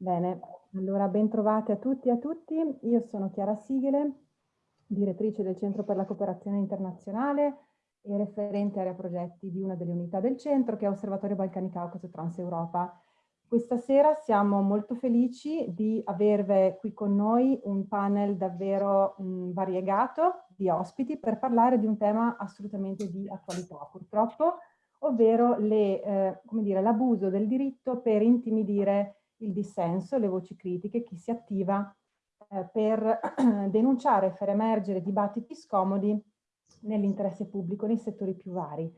Bene, allora ben trovate a tutti e a tutti. Io sono Chiara Sighele, direttrice del Centro per la Cooperazione Internazionale e referente area progetti di una delle unità del centro che è Osservatorio Balcani Caucaso Transeuropa. Questa sera siamo molto felici di avervi qui con noi un panel davvero mh, variegato di ospiti per parlare di un tema assolutamente di attualità purtroppo, ovvero eh, l'abuso del diritto per intimidire il dissenso, le voci critiche, chi si attiva eh, per denunciare e far emergere dibattiti scomodi nell'interesse pubblico nei settori più vari.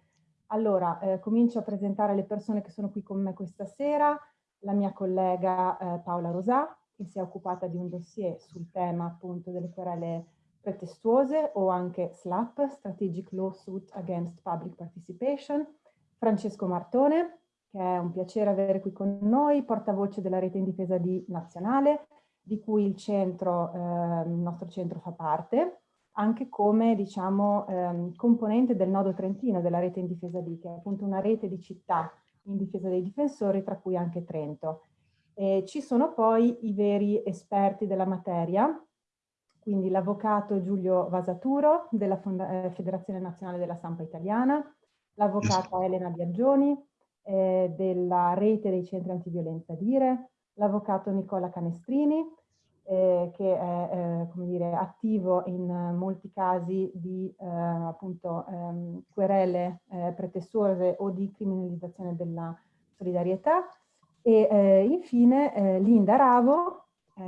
Allora, eh, comincio a presentare le persone che sono qui con me questa sera la mia collega eh, Paola Rosà, che si è occupata di un dossier sul tema appunto delle querele pretestuose o anche SLAP, Strategic Lawsuit Against Public Participation, Francesco Martone, che è un piacere avere qui con noi, portavoce della rete in difesa di nazionale, di cui il, centro, eh, il nostro centro fa parte, anche come diciamo, eh, componente del nodo trentino della rete in difesa di, che è appunto una rete di città in difesa dei difensori, tra cui anche Trento. E ci sono poi i veri esperti della materia, quindi l'avvocato Giulio Vasaturo della Fonda eh, Federazione Nazionale della Stampa Italiana, l'avvocata Elena Biaggioni eh, della Rete dei Centri Antiviolenza Dire, l'avvocato Nicola Canestrini, eh, che è eh, dire, attivo in molti casi di eh, appunto, ehm, querele eh, pretestuose o di criminalizzazione della solidarietà. E eh, infine Linda Ravo,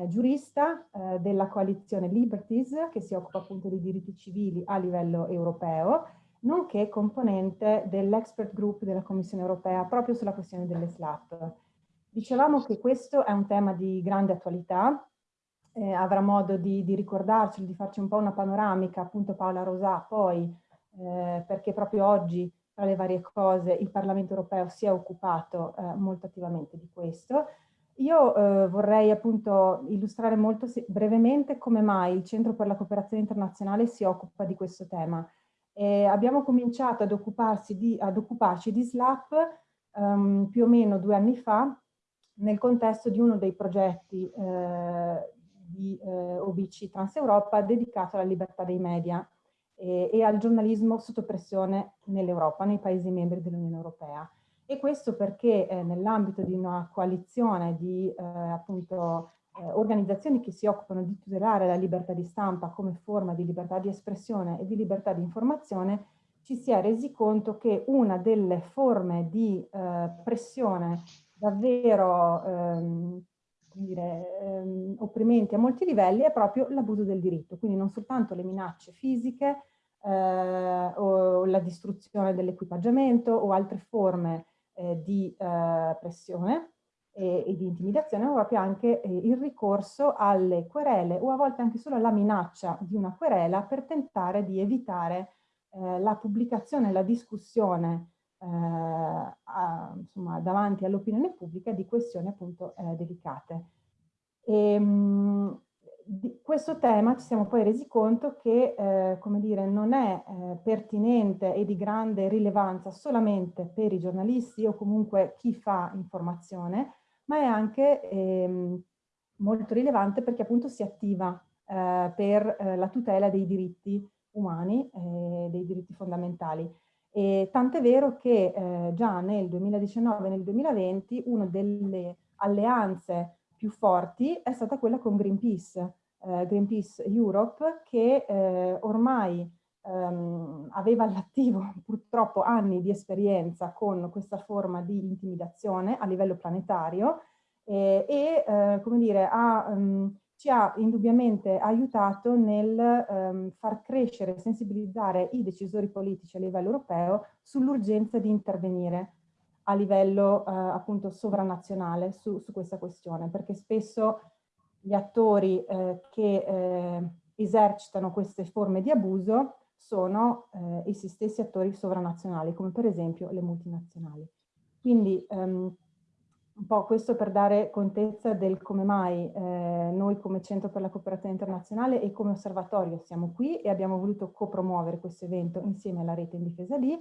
giurista della coalizione Liberties, che si occupa appunto di diritti civili a livello europeo, nonché componente dell'expert group della Commissione europea proprio sulla questione delle SLAP. Dicevamo che questo è un tema di grande attualità, eh, avrà modo di, di ricordarcelo, di farci un po' una panoramica, appunto Paola Rosà poi, eh, perché proprio oggi tra le varie cose il Parlamento europeo si è occupato eh, molto attivamente di questo. Io eh, vorrei appunto illustrare molto brevemente come mai il Centro per la Cooperazione Internazionale si occupa di questo tema. Abbiamo cominciato ad, di, ad, occuparci di SLAP um, più o meno due anni fa nel contesto di uno dei progetti eh, di eh, OBC Transeuropa dedicato alla libertà dei media e, e al giornalismo sotto pressione nell'Europa, nei Paesi membri dell'Unione Europea. E questo perché eh, nell'ambito di una coalizione di eh, appunto eh, organizzazioni che si occupano di tutelare la libertà di stampa come forma di libertà di espressione e di libertà di informazione, ci si è resi conto che una delle forme di eh, pressione davvero ehm, dire, ehm, opprimenti a molti livelli è proprio l'abuso del diritto, quindi non soltanto le minacce fisiche eh, o la distruzione dell'equipaggiamento o altre forme eh, di eh, pressione e, e, di intimidazione, ma proprio anche eh, il ricorso alle querele o a volte anche solo alla minaccia di una querela per tentare di evitare eh, la pubblicazione la discussione eh, a, insomma, davanti all'opinione pubblica di questioni appunto eh, delicate. E, ehm, mh, di questo tema ci siamo poi resi conto che, eh, come dire, non è eh, pertinente e di grande rilevanza solamente per i giornalisti o comunque chi fa informazione, ma è anche ehm, molto rilevante perché appunto si attiva eh, per eh, la tutela dei diritti umani, e dei diritti fondamentali. Tant'è vero che eh, già nel 2019 e nel 2020 una delle alleanze più forti è stata quella con Greenpeace, eh, Greenpeace Europe, che eh, ormai ehm, aveva all'attivo purtroppo anni di esperienza con questa forma di intimidazione a livello planetario e, e come dire, ha um, ci ha indubbiamente aiutato nel ehm, far crescere e sensibilizzare i decisori politici a livello europeo sull'urgenza di intervenire a livello eh, appunto sovranazionale su, su, questa questione, perché spesso gli attori eh, che eh, esercitano queste forme di abuso sono eh, i stessi attori sovranazionali, come per esempio le multinazionali. Quindi ehm, un po' questo per dare contezza del come mai eh, noi come Centro per la Cooperazione Internazionale e come osservatorio siamo qui e abbiamo voluto copromuovere questo evento insieme alla rete in difesa lì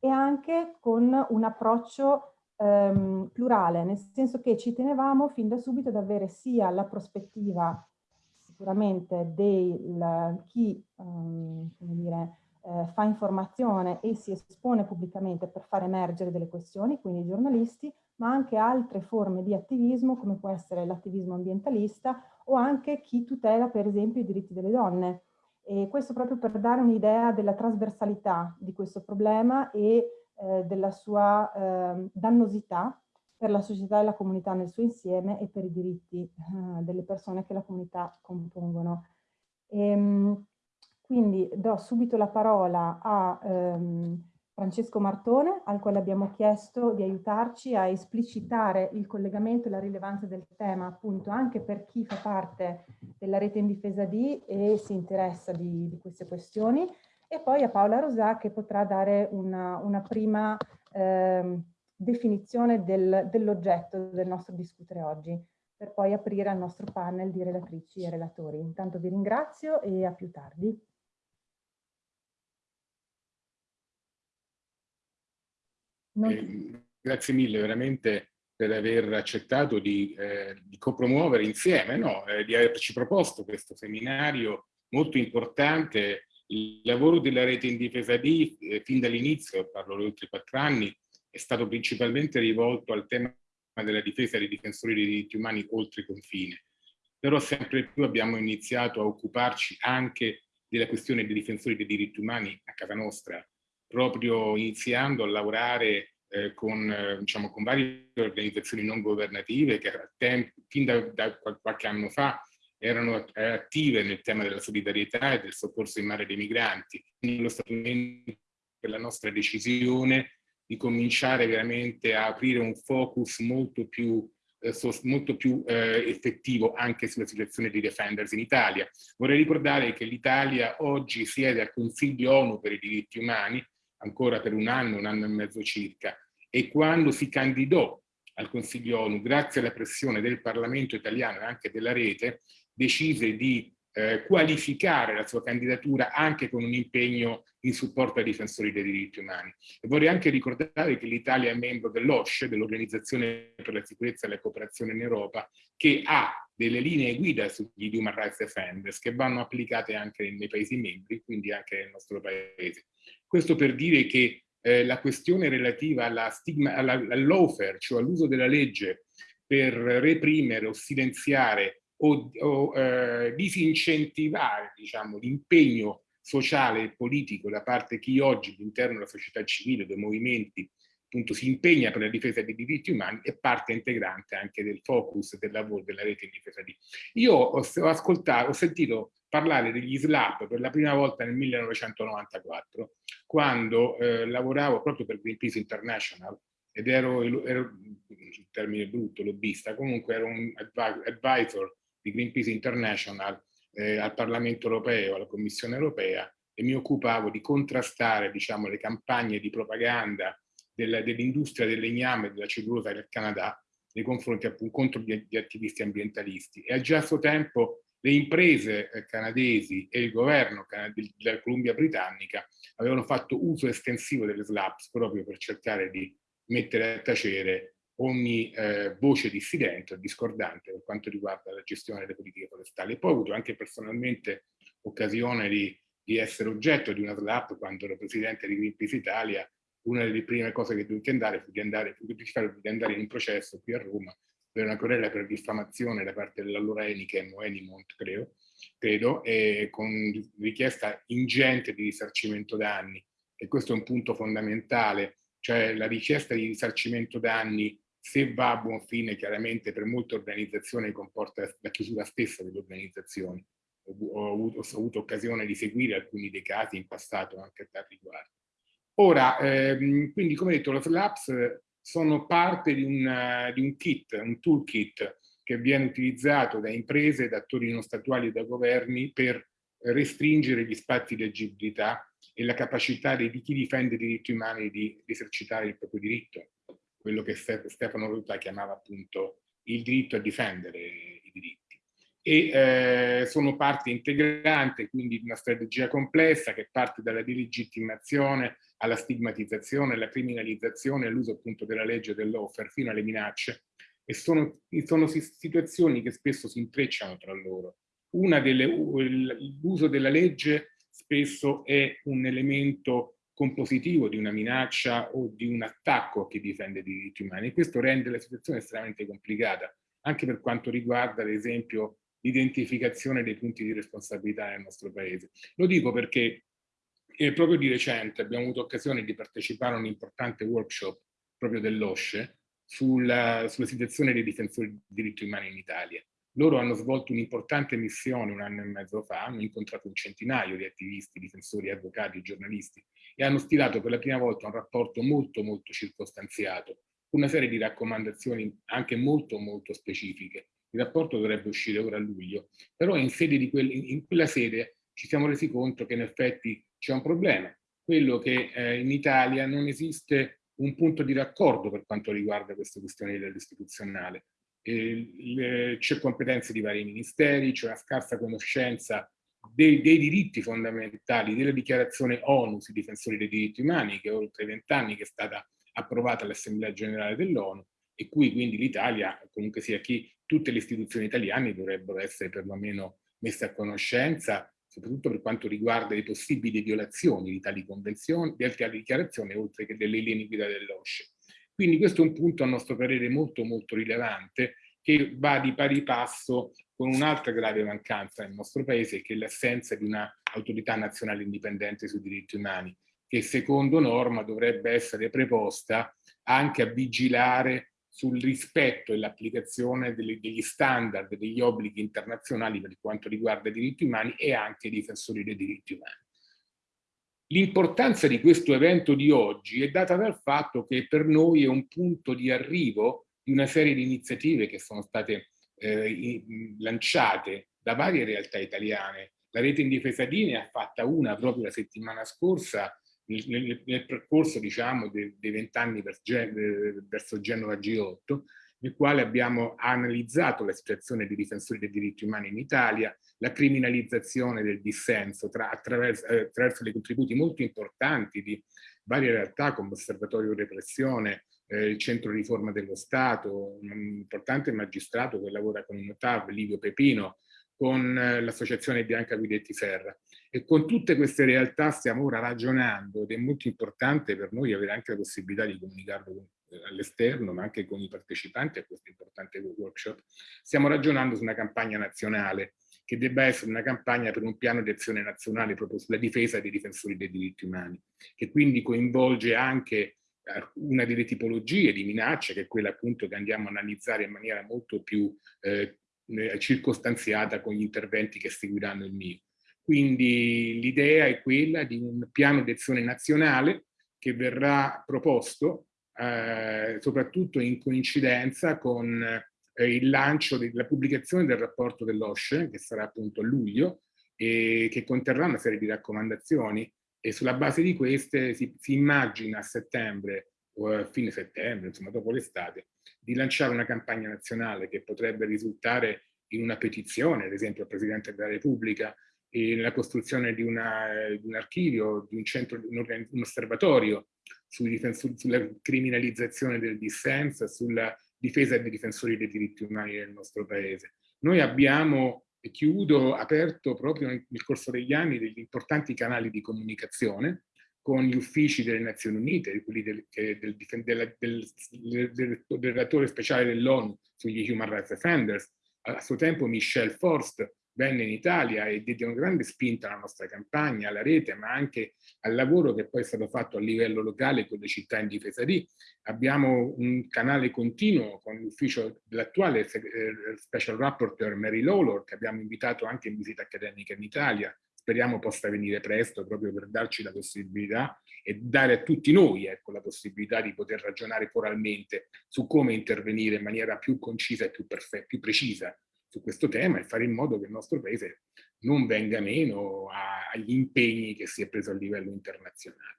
e anche con un approccio ehm, plurale, nel senso che ci tenevamo fin da subito ad avere sia la prospettiva sicuramente di chi um, dire, eh, fa informazione e si espone pubblicamente per far emergere delle questioni, quindi i giornalisti, ma anche altre forme di attivismo come può essere l'attivismo ambientalista o anche chi tutela per esempio i diritti delle donne. E questo proprio per dare un'idea della trasversalità di questo problema e eh, della sua eh, dannosità per la società e la comunità nel suo insieme e per i diritti eh, delle persone che la comunità compongono. E, ehm, quindi do subito la parola a ehm, Francesco Martone, al quale abbiamo chiesto di aiutarci a esplicitare il collegamento e la rilevanza del tema, appunto anche per chi fa parte della rete in difesa di e si interessa di, di queste questioni, e poi a Paola Rosà che potrà dare una, una prima eh, definizione del, dell'oggetto del nostro discutere oggi, per poi aprire al nostro panel di relatrici e relatori. Intanto vi ringrazio e a più tardi. Eh, grazie mille veramente per aver accettato di, eh, di copromuovere insieme, no? eh, di averci proposto questo seminario molto importante. Il lavoro della rete in difesa di, eh, fin dall'inizio, parlo di oltre quattro anni, è stato principalmente rivolto al tema della difesa dei difensori dei diritti umani oltre confine. Però sempre più abbiamo iniziato a occuparci anche della questione dei difensori dei diritti umani a casa nostra, proprio iniziando a lavorare eh, con, eh, diciamo, con varie organizzazioni non governative che fin da, da, qualche anno fa erano attive nel tema della solidarietà e del soccorso in mare dei migranti. Quindi lo strumento per la nostra decisione di cominciare veramente a aprire un focus molto più eh, molto più eh, effettivo anche sulla situazione dei defenders in Italia. Vorrei ricordare che l'Italia oggi siede al Consiglio ONU per i diritti umani ancora per un anno, un anno e mezzo circa, e quando si candidò al Consiglio ONU, grazie alla pressione del Parlamento italiano e anche della rete, decise di eh, qualificare la sua candidatura anche con un impegno in supporto ai difensori dei diritti umani. E vorrei anche ricordare che l'Italia è membro dell'OSCE, dell'Organizzazione per la sicurezza e la cooperazione in Europa, che ha delle linee guida sugli human rights defenders che vanno applicate anche nei Paesi membri, quindi anche nel nostro Paese. Questo per dire che eh, la questione relativa al lawfare, cioè all'uso della legge per reprimere o silenziare o, o eh, disincentivare diciamo, l'impegno sociale e politico da parte di chi oggi all'interno della società civile, dei movimenti, appunto si impegna per la difesa dei diritti umani è parte integrante anche del focus del lavoro della rete in difesa di. Io ho, ascoltato, ho sentito parlare degli SLAP per la prima volta nel 1994, quando eh, lavoravo proprio per Greenpeace International ed ero, ero termine brutto, lobbista, comunque ero un advisor di Greenpeace International eh, al Parlamento europeo, alla Commissione europea e mi occupavo di contrastare diciamo, le campagne di propaganda dell'industria del legname e della cellulosa del Canada nei confronti appunto contro gli, gli attivisti ambientalisti. E già a suo tempo le imprese eh, canadesi e il governo della Columbia Britannica avevano fatto uso estensivo delle SLAPS proprio per cercare di mettere a tacere ogni eh, voce dissidente o discordante per quanto riguarda la gestione delle politiche forestali. E poi ho avuto anche personalmente occasione di, di essere oggetto di una SLAP quando ero presidente di Greenpeace Italia. Una delle prime cose che dovetti andare fu di andare, fu di andare in un processo qui a Roma per una querela per diffamazione da parte dell'allora Enichem o Enimont, credo, credo e con richiesta ingente di risarcimento danni. E questo è un punto fondamentale, cioè la richiesta di risarcimento danni, se va a buon fine, chiaramente per molte organizzazioni comporta la chiusura stessa delle organizzazioni. Ho, ho, avuto, ho avuto occasione di seguire alcuni dei casi in passato anche a tal riguardo. Ora, ehm, quindi come detto, lo SLAPS sono parte di un, di un kit, un toolkit che viene utilizzato da imprese, da attori non statuali e da governi per restringere gli spazi di agibilità e la capacità di chi difende i diritti umani di esercitare il proprio diritto, quello che Stefano Ruta chiamava appunto il diritto a difendere i diritti. E eh, sono parte integrante quindi di una strategia complessa che parte dalla delegittimazione alla stigmatizzazione, alla criminalizzazione, all'uso appunto della legge dell'offer fino alle minacce e sono, sono situazioni che spesso si intrecciano tra loro. L'uso della legge spesso è un elemento compositivo di una minaccia o di un attacco a chi difende i diritti umani e questo rende la situazione estremamente complicata, anche per quanto riguarda ad esempio l'identificazione dei punti di responsabilità nel nostro paese. Lo dico perché eh, proprio di recente abbiamo avuto occasione di partecipare a un importante workshop proprio dell'OSCE sulla, sulla situazione dei difensori dei diritti umani in Italia. Loro hanno svolto un'importante missione un anno e mezzo fa, hanno incontrato un centinaio di attivisti, difensori, avvocati, giornalisti e hanno stilato per la prima volta un rapporto molto molto circostanziato, una serie di raccomandazioni anche molto molto specifiche. Il rapporto dovrebbe uscire ora a luglio, però in, quel, in quella sede ci siamo resi conto che in effetti c'è un problema, quello che eh, in Italia non esiste un punto di raccordo per quanto riguarda queste questioni dell'istituzionale c'è competenze di vari ministeri, c'è una scarsa conoscenza dei, dei, diritti fondamentali, della dichiarazione ONU sui difensori dei diritti umani, che è oltre vent'anni che è stata approvata all'Assemblea Generale dell'ONU, e cui quindi l'Italia, comunque sia chi, tutte le istituzioni italiane dovrebbero essere perlomeno messe a conoscenza, soprattutto per quanto riguarda le possibili violazioni di tali convenzioni, di altre dichiarazioni, oltre che delle linee guida dell'OSCE. Quindi questo è un punto a nostro parere molto molto rilevante che va di pari passo con un'altra grave mancanza nel nostro paese che è l'assenza di un'autorità nazionale indipendente sui diritti umani che secondo norma dovrebbe essere preposta anche a vigilare sul rispetto e l'applicazione degli standard, degli obblighi internazionali per quanto riguarda i diritti umani e anche i difensori dei diritti umani. L'importanza di questo evento di oggi è data dal fatto che per noi è un punto di arrivo di una serie di iniziative che sono state eh, lanciate da varie realtà italiane. La rete in difesa di ne ha fatta una proprio la settimana scorsa nel, nel, nel percorso diciamo, dei vent'anni verso Genova G8 nel quale abbiamo analizzato la situazione dei difensori dei diritti umani in Italia, la criminalizzazione del dissenso tra, attraverso, eh, attraverso dei contributi molto importanti di varie realtà come Osservatorio Repressione, eh, il Centro Riforma dello Stato, un importante magistrato che lavora con il Notav, Livio Pepino, con eh, l'associazione Bianca Guidetti Serra. E con tutte queste realtà stiamo ora ragionando ed è molto importante per noi avere anche la possibilità di comunicarlo eh, all'esterno, ma anche con i partecipanti a questo importante workshop. Stiamo ragionando su una campagna nazionale che debba essere una campagna per un piano di azione nazionale proprio sulla difesa dei difensori dei diritti umani, che quindi coinvolge anche eh, una delle tipologie di minacce, che è quella appunto che andiamo a analizzare in maniera molto più eh, eh, circostanziata con gli interventi che seguiranno il mio. Quindi l'idea è quella di un piano di azione nazionale che verrà proposto eh, soprattutto in coincidenza con eh, il lancio della pubblicazione del rapporto dell'OSCE, che sarà appunto a luglio, e che conterrà una serie di raccomandazioni. E sulla base di queste si, si immagina a settembre o a fine settembre, insomma dopo l'estate, di lanciare una campagna nazionale che potrebbe risultare in una petizione, ad esempio al Presidente della Repubblica, e nella costruzione di, una, di un archivio, di un centro, un, un osservatorio sui sulla criminalizzazione del dissenso, sulla difesa dei difensori dei diritti umani nel nostro paese. Noi abbiamo, e chiudo, aperto proprio nel corso degli anni degli importanti canali di comunicazione con gli uffici delle Nazioni Unite, quelli del, del, del, del, del relatore speciale dell'ONU sugli Human Rights Defenders, a suo tempo Michel Forst venne in Italia e diede una grande spinta alla nostra campagna, alla rete, ma anche al lavoro che poi è stato fatto a livello locale con le città in difesa di. Abbiamo un canale continuo con l'ufficio dell'attuale eh, Special Rapporteur Mary Lawlor, che abbiamo invitato anche in visita accademica in Italia, speriamo possa venire presto proprio per darci la possibilità e dare a tutti noi ecco, la possibilità di poter ragionare coralmente su come intervenire in maniera più concisa e più, più precisa su questo tema e fare in modo che il nostro paese non venga meno agli impegni che si è preso a livello internazionale.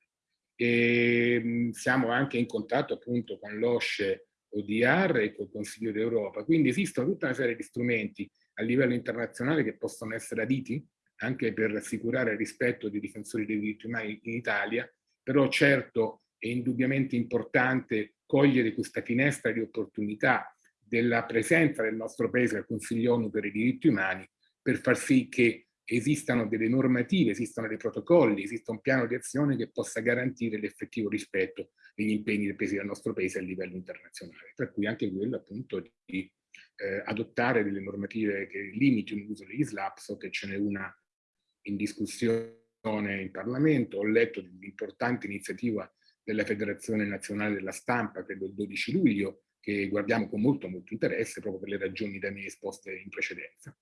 E siamo anche in contatto appunto con l'OSCE ODR e col Consiglio d'Europa, quindi esistono tutta una serie di strumenti a livello internazionale che possono essere aditi anche per assicurare il rispetto dei difensori dei diritti umani in Italia, però certo è indubbiamente importante cogliere questa finestra di opportunità della presenza del nostro Paese al Consiglio ONU per i diritti umani per far sì che esistano delle normative, esistano dei protocolli, esista un piano di azione che possa garantire l'effettivo rispetto degli impegni presi dal nostro Paese a livello internazionale, tra cui anche quello appunto di eh, adottare delle normative che limitino l'uso degli SLAP, so che ce n'è una in discussione in Parlamento, ho letto dell'importante iniziativa della Federazione Nazionale della Stampa, credo il 12 luglio, che guardiamo con molto molto interesse proprio per le ragioni da me esposte in precedenza.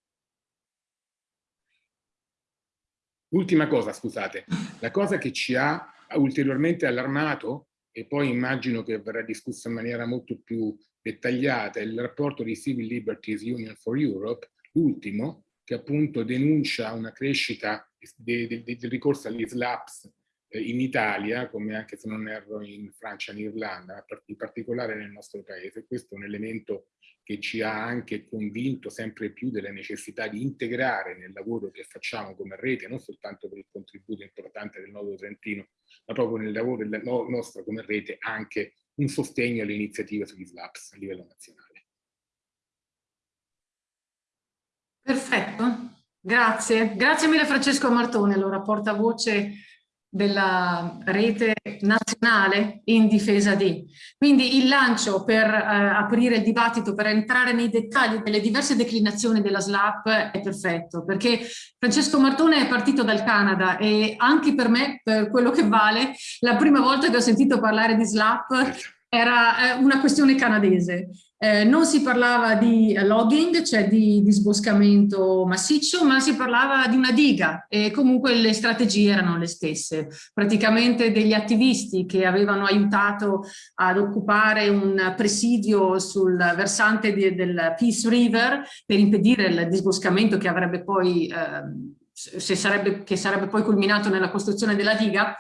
Ultima cosa, scusate, la cosa che ci ha ulteriormente allarmato e poi immagino che verrà discussa in maniera molto più dettagliata, è il rapporto di Civil Liberties Union for Europe, l'ultimo, che appunto denuncia una crescita del ricorso agli SLAPS in Italia, come anche se non erro in Francia e in Irlanda, in particolare nel nostro paese. Questo è un elemento che ci ha anche convinto sempre più della necessità di integrare nel lavoro che facciamo come rete, non soltanto per il contributo importante del Nodo Trentino, ma proprio nel lavoro nostro come rete anche un sostegno alle iniziative sugli SLAPS a livello nazionale. Perfetto, grazie. Grazie mille Francesco Martone, allora portavoce della rete nazionale in difesa di. Quindi il lancio per eh, aprire il dibattito, per entrare nei dettagli delle diverse declinazioni della SLAP è perfetto, perché Francesco Martone è partito dal Canada e anche per me, per quello che vale, la prima volta che ho sentito parlare di SLAP era eh, una questione canadese. Eh, non si parlava di logging, cioè di disboscamento massiccio, ma si parlava di una diga e comunque le strategie erano le stesse. Praticamente degli attivisti che avevano aiutato ad occupare un presidio sul versante di, del Peace River per impedire il disboscamento che avrebbe poi, eh, sarebbe, che sarebbe poi culminato nella costruzione della diga,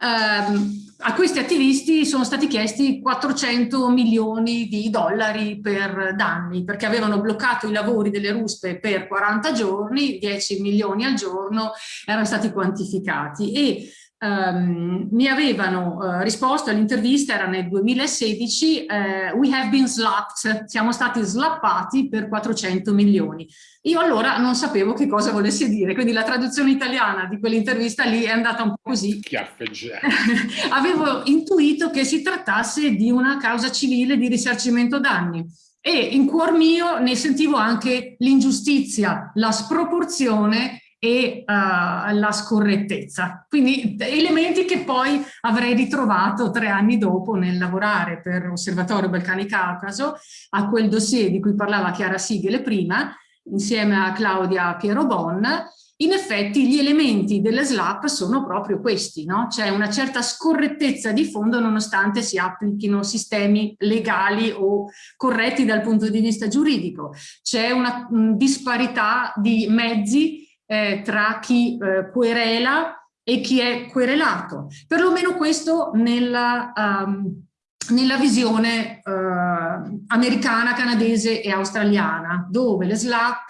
eh, a questi attivisti sono stati chiesti 400 milioni di dollari per danni perché avevano bloccato i lavori delle ruspe per 40 giorni, 10 milioni al giorno erano stati quantificati. E Um, mi avevano uh, risposto all'intervista, era nel 2016, uh, we have been slapped, siamo stati slappati per 400 milioni. Io allora non sapevo che cosa volesse dire, quindi la traduzione italiana di quell'intervista lì è andata un po' così. Avevo intuito che si trattasse di una causa civile di risarcimento danni e in cuor mio ne sentivo anche l'ingiustizia, la sproporzione e uh, la scorrettezza. Quindi elementi che poi avrei ritrovato tre anni dopo nel lavorare per l'Osservatorio Balcani Caucaso a quel dossier di cui parlava Chiara Sigele prima, insieme a Claudia Piero Bon, in effetti gli elementi delle SLAP sono proprio questi, no? c'è una certa scorrettezza di fondo nonostante si applichino sistemi legali o corretti dal punto di vista giuridico, c'è una mh, disparità di mezzi eh, tra chi eh, querela e chi è querelato, perlomeno questo nella... Um, nella visione eh, americana, canadese e australiana, dove le SLAP,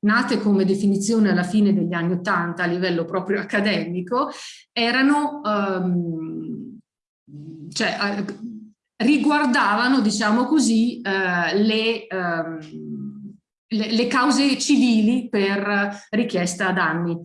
nate come definizione alla fine degli anni Ottanta a livello proprio accademico, erano, ehm, cioè, eh, riguardavano, diciamo così, eh, le, ehm, le, le cause civili per richiesta danni.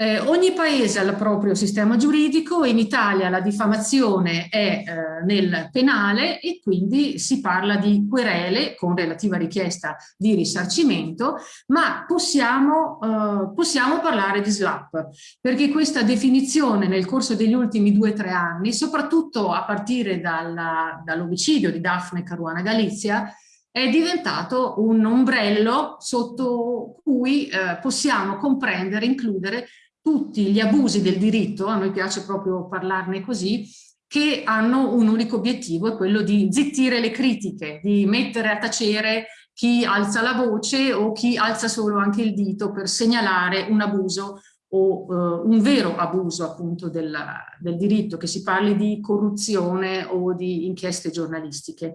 Eh, ogni paese ha il proprio sistema giuridico, in Italia la diffamazione è eh, nel penale e quindi si parla di querele con relativa richiesta di risarcimento, ma possiamo, eh, possiamo parlare di SLAP, perché questa definizione nel corso degli ultimi due o tre anni, soprattutto a partire dall'omicidio dall di Daphne Caruana Galizia, è diventato un ombrello sotto cui eh, possiamo comprendere, includere tutti gli abusi del diritto, a noi piace proprio parlarne così, che hanno un unico obiettivo, è quello di zittire le critiche, di mettere a tacere chi alza la voce o chi alza solo anche il dito per segnalare un abuso o uh, un vero abuso appunto del, del, diritto, che si parli di corruzione o di inchieste giornalistiche.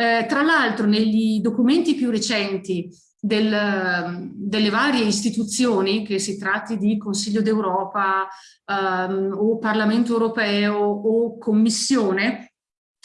Eh, tra l'altro negli documenti più recenti del, delle varie istituzioni, che si tratti di Consiglio d'Europa um, o Parlamento Europeo o Commissione,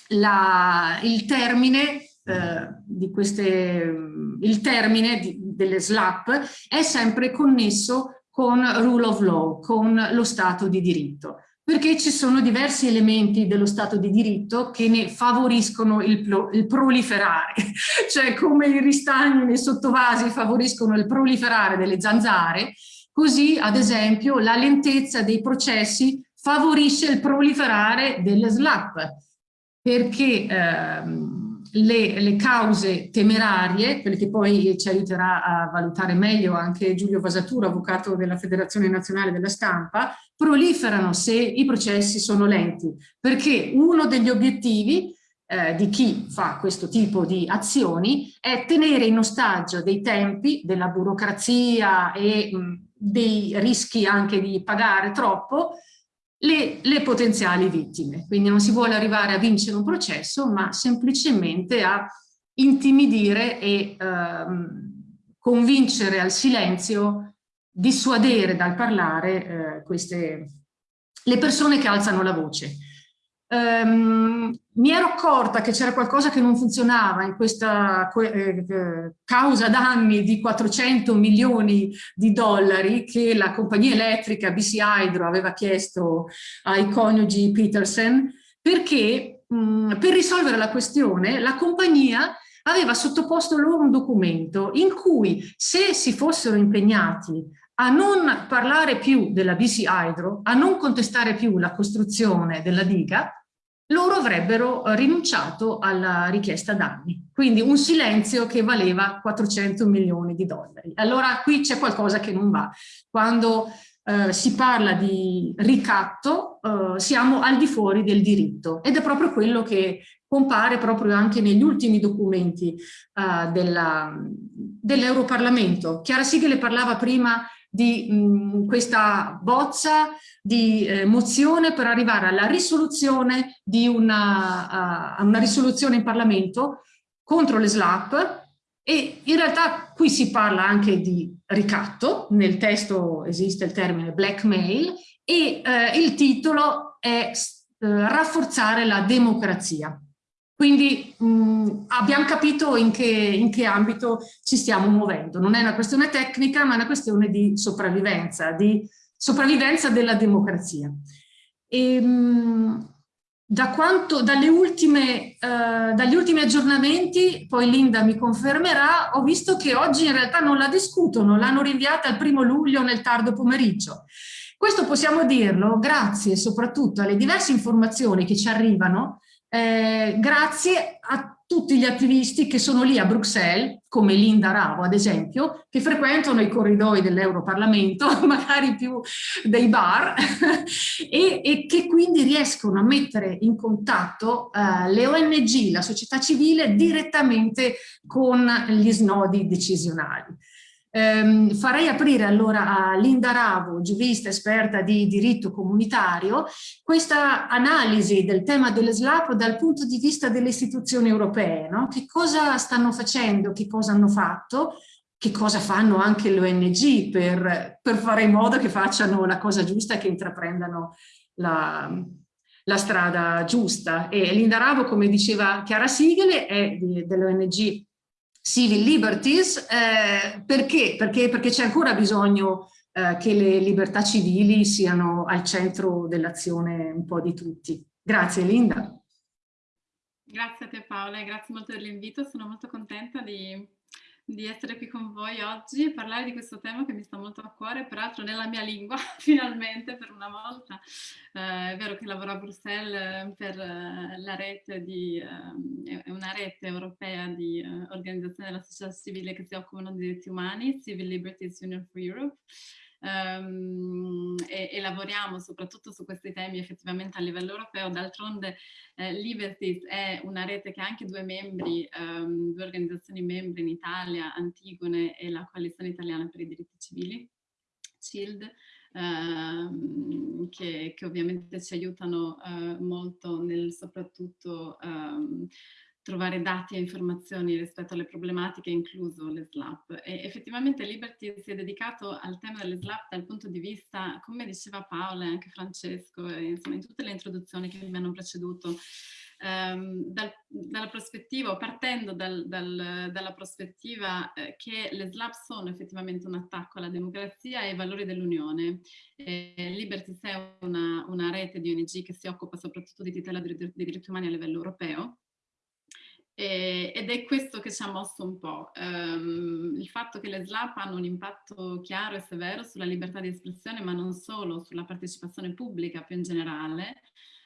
la, il termine, eh, di queste, il termine di, delle SLAP è sempre connesso con rule of law, con lo Stato di diritto perché ci sono diversi elementi dello Stato di diritto che ne favoriscono il, il proliferare, cioè come i ristagni nei sottovasi favoriscono il proliferare delle zanzare, così ad esempio la lentezza dei processi favorisce il proliferare delle SLAP, perché ehm, le, le, cause temerarie, quelle che poi ci aiuterà a valutare meglio anche Giulio Vasaturo, avvocato della Federazione Nazionale della Stampa, proliferano se i processi sono lenti, perché uno degli obiettivi eh, di chi fa questo tipo di azioni è tenere in ostaggio dei tempi, della burocrazia e mh, dei rischi anche di pagare troppo, le, le, potenziali vittime. Quindi non si vuole arrivare a vincere un processo, ma semplicemente a intimidire e ehm, convincere al silenzio dissuadere dal parlare eh, queste, le persone che alzano la voce. Um, mi ero accorta che c'era qualcosa che non funzionava in questa eh, eh, causa danni di 400 milioni di dollari che la compagnia elettrica BC Hydro aveva chiesto ai coniugi Peterson perché mh, per risolvere la questione la compagnia aveva sottoposto loro un documento in cui se si fossero impegnati a non parlare più della BC Hydro, a non contestare più la costruzione della diga, loro avrebbero rinunciato alla richiesta danni. Quindi un silenzio che valeva 400 milioni di dollari. Allora qui c'è qualcosa che non va. Quando eh, si parla di ricatto eh, siamo al di fuori del diritto ed è proprio quello che compare proprio anche negli ultimi documenti eh, dell'Europarlamento. Chiara Sigele parlava prima di mh, questa bozza di eh, mozione per arrivare alla risoluzione di una, uh, una risoluzione in Parlamento contro le SLAP e in realtà qui si parla anche di ricatto, nel testo esiste il termine blackmail e eh, il titolo è eh, rafforzare la democrazia. Quindi mh, abbiamo capito in che, in che, ambito ci stiamo muovendo. Non è una questione tecnica, ma è una questione di sopravvivenza, di sopravvivenza della democrazia. E, mh, da quanto, dalle ultime, uh, dagli ultimi aggiornamenti, poi Linda mi confermerà, ho visto che oggi in realtà non la discutono, l'hanno rinviata al primo luglio nel tardo pomeriggio. Questo possiamo dirlo grazie soprattutto alle diverse informazioni che ci arrivano eh, grazie a tutti gli attivisti che sono lì a Bruxelles, come Linda Ravo ad esempio, che frequentano i corridoi dell'Europarlamento, magari più dei bar, e, e, che quindi riescono a mettere in contatto eh, le ONG, la società civile, direttamente con gli snodi decisionali. Um, farei aprire allora a Linda Ravo, giurista esperta di diritto comunitario, questa analisi del tema delle SLAP dal punto di vista delle istituzioni europee. No? Che cosa stanno facendo, che cosa hanno fatto, che cosa fanno anche le ONG per, per fare in modo che facciano la cosa giusta e che intraprendano la, la strada giusta. E Linda Ravo, come diceva Chiara Sigele, è dell'ONG civil liberties, eh, perché? Perché, c'è ancora bisogno eh, che le libertà civili siano al centro dell'azione un po' di tutti. Grazie Linda. Grazie a te Paola e grazie molto dell'invito, sono molto contenta di di essere qui con voi oggi e parlare di questo tema che mi sta molto a cuore, peraltro nella mia lingua, finalmente, per una volta. Eh, è vero che lavoro a Bruxelles eh, per eh, la rete di, eh, una rete europea di eh, organizzazioni della società civile che si occupano di diritti umani, Civil Liberties Union for Europe, um, e, e, lavoriamo soprattutto su questi temi effettivamente a livello europeo. D'altronde eh, Liberties è una rete che ha anche due membri, um, due organizzazioni membri in Italia, Antigone e la Coalizione Italiana per i Diritti Civili, CILD, Uh, che, che, ovviamente ci aiutano uh, molto nel soprattutto um, trovare dati e informazioni rispetto alle problematiche, incluso le SLAP. E effettivamente Liberty si è dedicato al tema delle SLAP dal punto di vista, come diceva Paola e anche Francesco, insomma in tutte le introduzioni che mi hanno preceduto, ehm, dal, dalla prospettiva, partendo dal, dal, dalla prospettiva eh, che le SLAP sono effettivamente un attacco alla democrazia e ai valori dell'Unione. Liberty è una, una, rete di ONG che si occupa soprattutto di tutela dei diritti umani a livello europeo e, ed è questo che ci ha mosso un po', um, il fatto che le SLAP hanno un impatto chiaro e severo sulla libertà di espressione, ma non solo, sulla partecipazione pubblica più in generale,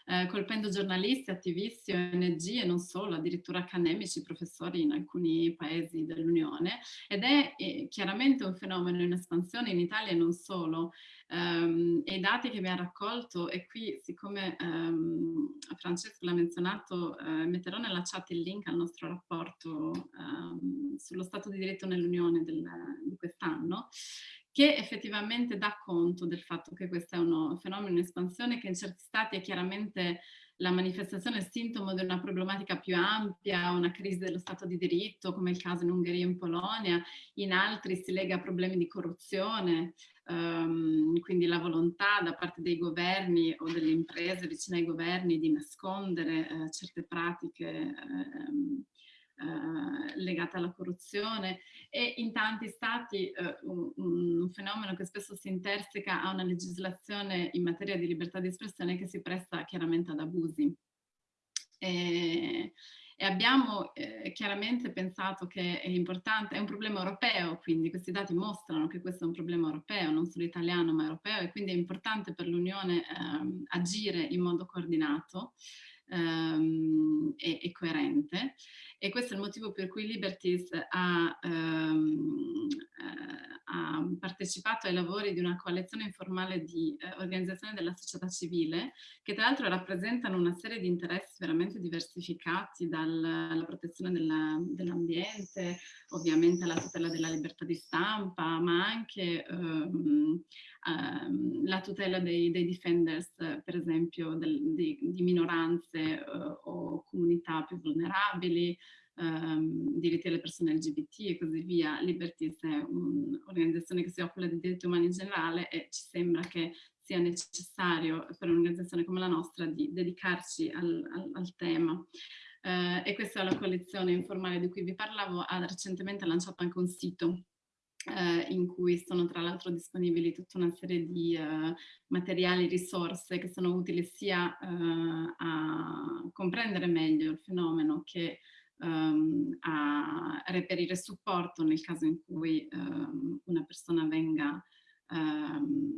eh, colpendo giornalisti, attivisti, ONG e non solo, addirittura accademici, professori in alcuni paesi dell'Unione ed è eh, chiaramente un fenomeno in espansione in Italia e non solo. Um, e i dati che abbiamo raccolto, e qui siccome um, Francesco l'ha menzionato, uh, metterò nella chat il link al nostro rapporto um, sullo Stato di diritto nell'Unione di quest'anno, che effettivamente dà conto del fatto che questo è un fenomeno in espansione che in certi stati è chiaramente la manifestazione è sintomo di una problematica più ampia, una crisi dello Stato di diritto, come il caso in Ungheria e in Polonia, in altri si lega a problemi di corruzione, um, quindi la volontà da parte dei governi o delle imprese vicine ai governi di nascondere uh, certe pratiche uh, eh, legata alla corruzione e in tanti stati eh, un, un, fenomeno che spesso si interseca a una legislazione in materia di libertà di espressione che si presta chiaramente ad abusi. E, e abbiamo eh, chiaramente pensato che è importante, è un problema europeo, quindi questi dati mostrano che questo è un problema europeo, non solo italiano ma europeo e quindi è importante per l'Unione eh, agire in modo coordinato ehm, e, e, coerente. E questo è il motivo per cui Liberties ha, eh, ha partecipato ai lavori di una coalizione informale di eh, organizzazioni della società civile che tra l'altro rappresentano una serie di interessi veramente diversificati dalla protezione dell'ambiente, ovviamente alla tutela della libertà di stampa, ma anche ehm, ehm, la tutela dei, dei defenders, per esempio, del, di, di, minoranze eh, o comunità più vulnerabili, ehm, diritti delle persone LGBT e così via. Liberties è un'organizzazione che si occupa di diritti umani in generale e ci sembra che sia necessario per un'organizzazione come la nostra di dedicarci al, al, al tema. Eh, e questa è la coalizione informale di cui vi parlavo, ha recentemente lanciato anche un sito eh, in cui sono tra l'altro disponibili tutta una serie di eh, materiali, risorse che sono utili sia eh, a comprendere meglio il fenomeno che um, a reperire supporto nel caso in cui um, una persona venga um,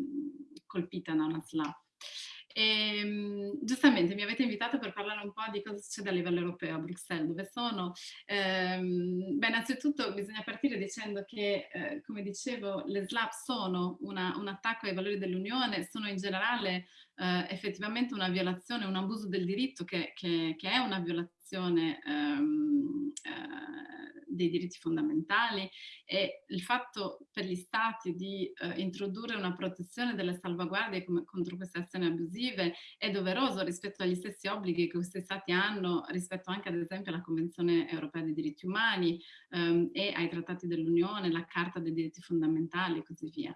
colpita da una SLAP. E, ehm, giustamente mi avete invitato per parlare un po' di cosa succede a livello europeo a Bruxelles, dove sono. Ehm, beh, innanzitutto bisogna partire dicendo che, eh, come dicevo, le SLAP sono una, un attacco ai valori dell'Unione, sono in generale eh, effettivamente una violazione, un abuso del diritto che, che, che è una violazione ehm, eh, dei diritti fondamentali e il fatto per gli stati di eh, introdurre una protezione delle salvaguardie come, contro queste azioni abusive è doveroso rispetto agli stessi obblighi che questi stati hanno rispetto anche ad esempio alla Convenzione europea dei diritti umani ehm, e ai trattati dell'Unione, la Carta dei diritti fondamentali e così via.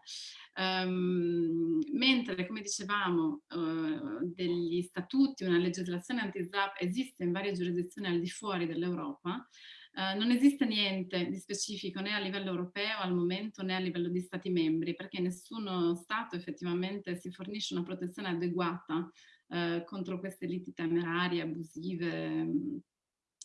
Um, mentre, come dicevamo, uh, degli statuti, una legislazione anti-SLAP esiste in varie giurisdizioni al di fuori dell'Europa, Uh, non esiste niente di specifico né a livello europeo al momento né a livello di stati membri perché nessuno stato effettivamente si fornisce una protezione adeguata uh, contro queste liti temerarie, abusive, um,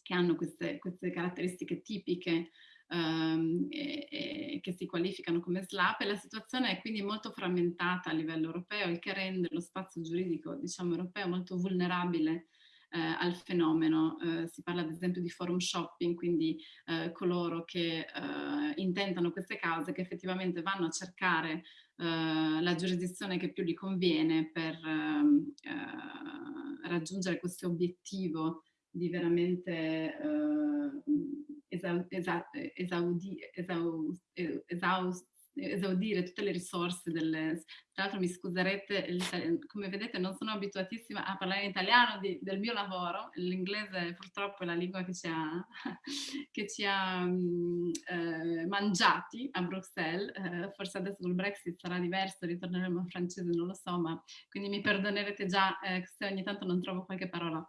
che hanno queste, queste caratteristiche tipiche um, e, e che si qualificano come SLAP. E la situazione è quindi molto frammentata a livello europeo, il che rende lo spazio giuridico diciamo, europeo molto vulnerabile eh, al fenomeno. Eh, si parla ad esempio di forum shopping, quindi eh, coloro che eh, intentano queste cause che effettivamente vanno a cercare eh, la giurisdizione che più gli conviene per ehm, eh, raggiungere questo obiettivo di veramente esau, esau, esaudi, esau, esaus, esaudire tutte le risorse delle... Tra l'altro mi scuserete, come vedete non sono abituatissima a parlare in italiano di, del mio lavoro, l'inglese purtroppo è la lingua che ci ha, che ci ha mm, eh, mangiati a Bruxelles, eh, forse adesso col Brexit sarà diverso, ritorneremo in francese, non lo so, ma quindi mi perdonerete già eh, se ogni tanto non trovo qualche parola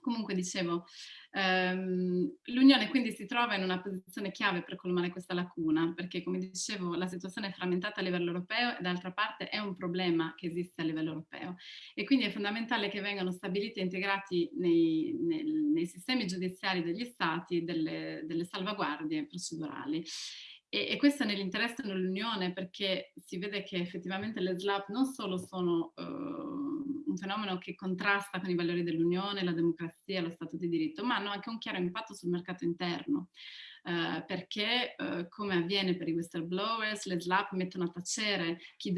Comunque dicevo, ehm, l'Unione quindi si trova in una posizione chiave per colmare questa lacuna, perché come dicevo la situazione è frammentata a livello europeo e d'altra parte è un problema che esiste a livello europeo e quindi è fondamentale che vengano stabiliti e integrati nei, nei, nei sistemi giudiziari degli stati delle, delle salvaguardie procedurali. E, e, questo è nell'interesse dell'Unione perché si vede che effettivamente le SLAP non solo sono uh, un fenomeno che contrasta con i valori dell'Unione, la democrazia, lo Stato di diritto, ma hanno anche un chiaro impatto sul mercato interno. Uh, perché uh, come avviene per i whistleblowers, le SLAP mettono a tacere chi,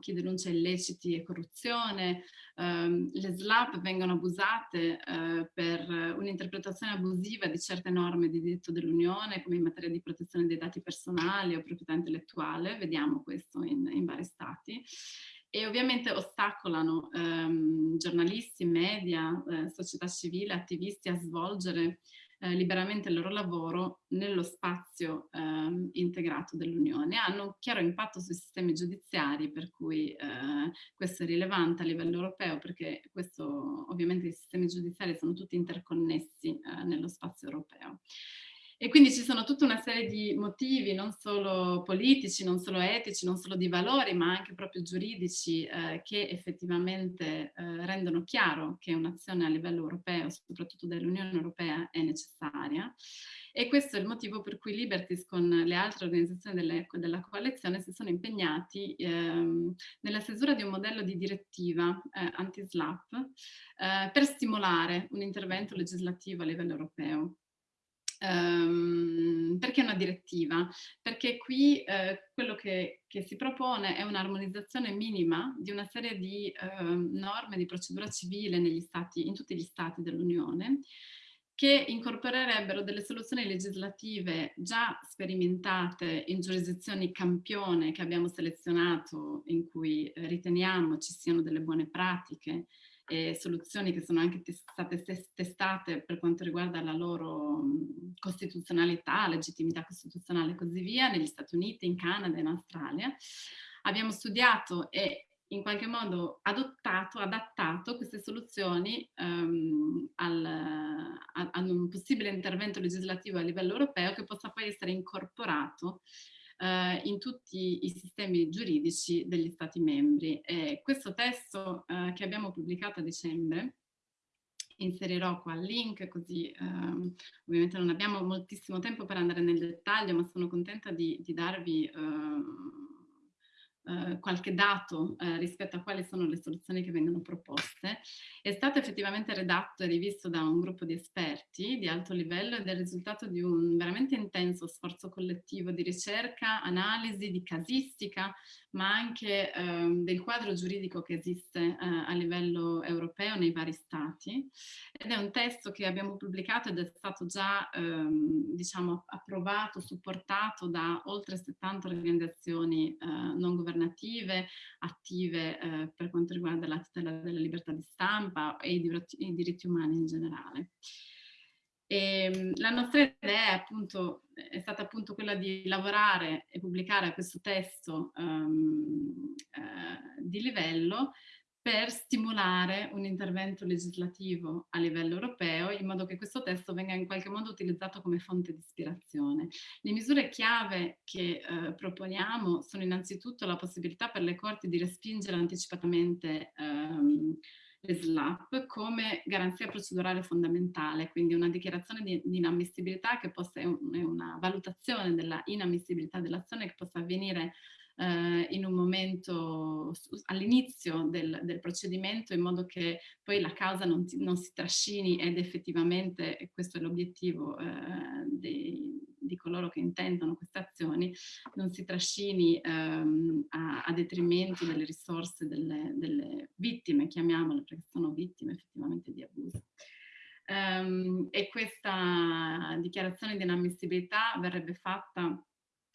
chi denuncia illeciti e corruzione, uh, le SLAP vengono abusate eh, per un'interpretazione abusiva di certe norme di diritto dell'Unione come in materia di protezione dei dati personali o proprietà intellettuale, vediamo questo in, in vari stati e ovviamente ostacolano ehm, giornalisti, media, eh, società civile, attivisti a svolgere eh, liberamente il loro lavoro nello spazio eh, integrato dell'Unione. Hanno un chiaro impatto sui sistemi giudiziari, per cui eh, questo è rilevante a livello europeo, perché questo, ovviamente i sistemi giudiziari sono tutti interconnessi eh, nello spazio europeo. E quindi ci sono tutta una serie di motivi, non solo politici, non solo etici, non solo di valori, ma anche proprio giuridici, eh, che effettivamente eh, rendono chiaro che un'azione a livello europeo, soprattutto dell'Unione Europea, è necessaria. E questo è il motivo per cui Liberties con le altre organizzazioni delle, della coalizione si sono impegnati ehm, nella stesura di un modello di direttiva eh, anti-SLAP eh, per stimolare un intervento legislativo a livello europeo. Um, perché una direttiva? Perché qui eh, quello che, che, si propone è un'armonizzazione minima di una serie di eh, norme di procedura civile negli stati, in tutti gli stati dell'Unione che incorporerebbero delle soluzioni legislative già sperimentate in giurisdizioni campione che abbiamo selezionato in cui eh, riteniamo ci siano delle buone pratiche e soluzioni che sono anche state testate per quanto riguarda la loro costituzionalità, legittimità costituzionale e così via, negli Stati Uniti, in Canada e in Australia. Abbiamo studiato e in qualche modo adottato, adattato queste soluzioni um, al, a, a, un possibile intervento legislativo a livello europeo che possa poi essere incorporato eh, in tutti i sistemi giuridici degli Stati membri. E questo testo eh, che abbiamo pubblicato a dicembre inserirò qua il link così ehm, ovviamente non abbiamo moltissimo tempo per andare nel dettaglio ma sono contenta di, di darvi ehm, eh, qualche dato eh, rispetto a quali sono le soluzioni che vengono proposte, è stato effettivamente redatto e rivisto da un gruppo di esperti di alto livello ed è il risultato di un veramente intenso sforzo collettivo di ricerca, analisi, di casistica, ma anche ehm, del quadro giuridico che esiste eh, a livello europeo nei vari stati. Ed è un testo che abbiamo pubblicato ed è stato già ehm, diciamo, approvato, supportato da oltre 70 organizzazioni eh, non governative, attive eh, per quanto riguarda la tutela della libertà di stampa e i diritti, i diritti umani in generale. E, ehm, la nostra idea è, appunto, è stata appunto quella di lavorare e pubblicare questo testo um, uh, di livello per stimolare un intervento legislativo a livello europeo in modo che questo testo venga in qualche modo utilizzato come fonte di ispirazione. Le misure chiave che eh, proponiamo sono innanzitutto la possibilità per le corti di respingere anticipatamente ehm, le SLAP come garanzia procedurale fondamentale, quindi una dichiarazione di, di inammissibilità che possa, una valutazione della inammissibilità dell'azione che possa avvenire eh, in un momento all'inizio del, del, procedimento in modo che poi la causa non, ti, non si trascini ed effettivamente, questo è l'obiettivo eh, dei, di coloro che intendono queste azioni non si trascini ehm, a, a, detrimento delle risorse delle, delle, vittime, chiamiamole, perché sono vittime effettivamente di abuso. Um, e questa dichiarazione di inammissibilità verrebbe fatta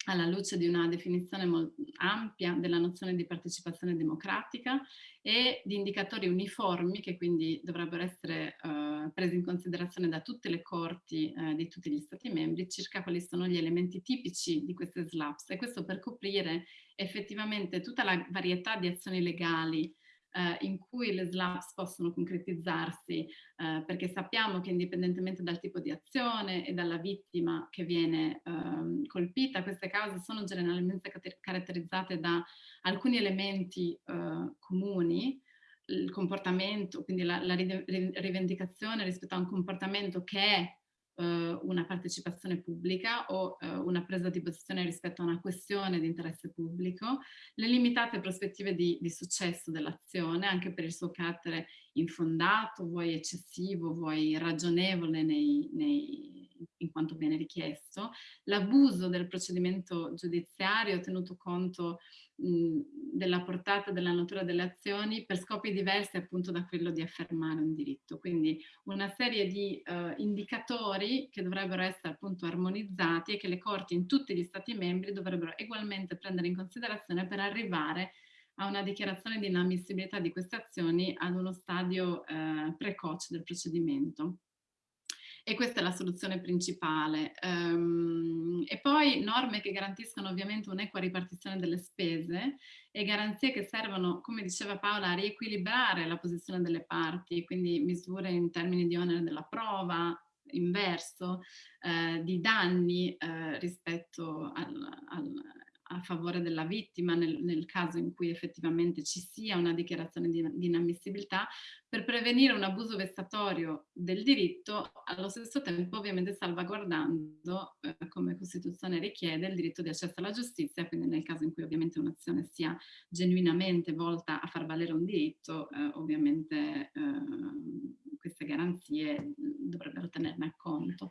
alla luce di una definizione ampia della nozione di partecipazione democratica e di indicatori uniformi che quindi dovrebbero essere eh, presi in considerazione da tutte le corti eh, di tutti gli stati membri circa quali sono gli elementi tipici di queste SLAPS. E questo per coprire effettivamente tutta la varietà di azioni legali eh, in cui le SLAPS possono concretizzarsi, eh, perché sappiamo che indipendentemente dal tipo di azione e dalla vittima che viene eh, colpita, queste cause sono generalmente caratterizzate da alcuni elementi eh, comuni, il comportamento, quindi la, la rivendicazione rispetto a un comportamento che è una partecipazione pubblica o eh, una presa di posizione rispetto a una questione di interesse pubblico, le limitate prospettive di, di successo dell'azione, anche per il suo carattere infondato, vuoi eccessivo, vuoi ragionevole nei, nei, in quanto viene richiesto, l'abuso del procedimento giudiziario tenuto conto mh, della portata della natura delle azioni per scopi diversi appunto da quello di affermare un diritto. Quindi una serie di uh, indicatori che dovrebbero essere appunto armonizzati e che le corti in tutti gli stati membri dovrebbero ugualmente prendere in considerazione per arrivare a una dichiarazione di inammissibilità di queste azioni ad uno stadio eh, precoce del procedimento e questa è la soluzione principale. Um, e poi norme che garantiscono ovviamente un'equa ripartizione delle spese e garanzie che servono, come diceva Paola, a riequilibrare la posizione delle parti, quindi misure in termini di onere della prova, inverso, eh, di danni eh, rispetto al, al a favore della vittima nel, nel, caso in cui effettivamente ci sia una dichiarazione di, di, inammissibilità per prevenire un abuso vessatorio del diritto allo stesso tempo ovviamente salvaguardando eh, come Costituzione richiede il diritto di accesso alla giustizia quindi nel caso in cui ovviamente un'azione sia genuinamente volta a far valere un diritto eh, ovviamente eh, queste garanzie dovrebbero tenerne conto.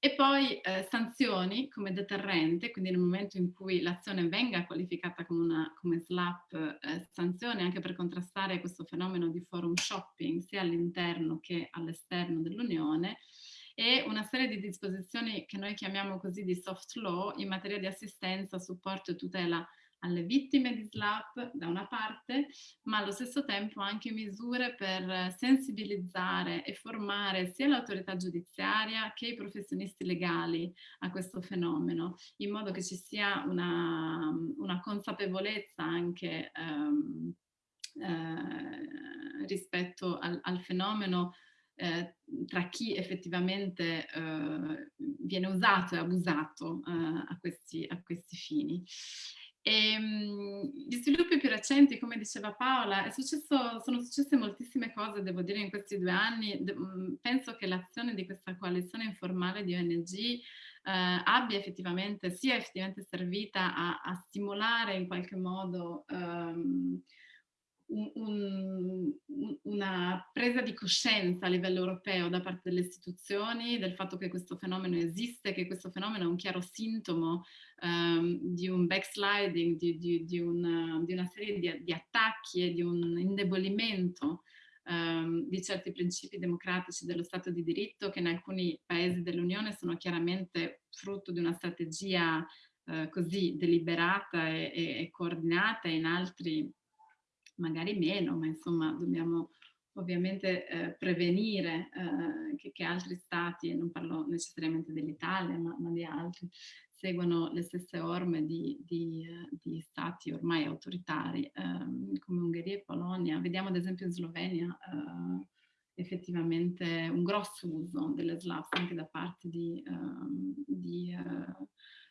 E poi eh, sanzioni come deterrente, quindi nel momento in cui l'azione venga qualificata come, una, come SLAP, eh, sanzioni anche per contrastare questo fenomeno di forum shopping sia all'interno che all'esterno dell'Unione e una serie di disposizioni che noi chiamiamo così di soft law in materia di assistenza, supporto e tutela alle vittime di SLAP da una parte, ma allo stesso tempo anche misure per sensibilizzare e formare sia l'autorità giudiziaria che i professionisti legali a questo fenomeno, in modo che ci sia una, una consapevolezza anche ehm, eh, rispetto al, al fenomeno eh, tra chi effettivamente eh, viene usato e abusato eh, a, questi, a questi fini. E, ehm, gli sviluppi più recenti, come diceva Paola, successo, sono successe moltissime cose, devo dire, in questi due anni. De mm, penso che l'azione di questa coalizione informale di ONG eh, abbia effettivamente, sia effettivamente servita a, a stimolare in qualche modo ehm, un, una presa di coscienza a livello europeo da parte delle istituzioni del fatto che questo fenomeno esiste, che questo fenomeno è un chiaro sintomo um, di un backsliding, di, di, di, una, di una, serie di, attacchi e di un indebolimento um, di certi principi democratici dello Stato di diritto che in alcuni paesi dell'Unione sono chiaramente frutto di una strategia uh, così deliberata e, e, e coordinata e in altri magari meno, ma insomma dobbiamo ovviamente eh, prevenire eh, che, che, altri stati, e non parlo necessariamente dell'Italia, ma, ma, di altri, seguano le stesse orme di, di, uh, di stati ormai autoritari um, come Ungheria e Polonia. Vediamo ad esempio in Slovenia uh, effettivamente un grosso uso delle SLAPS anche da parte di, um, di uh,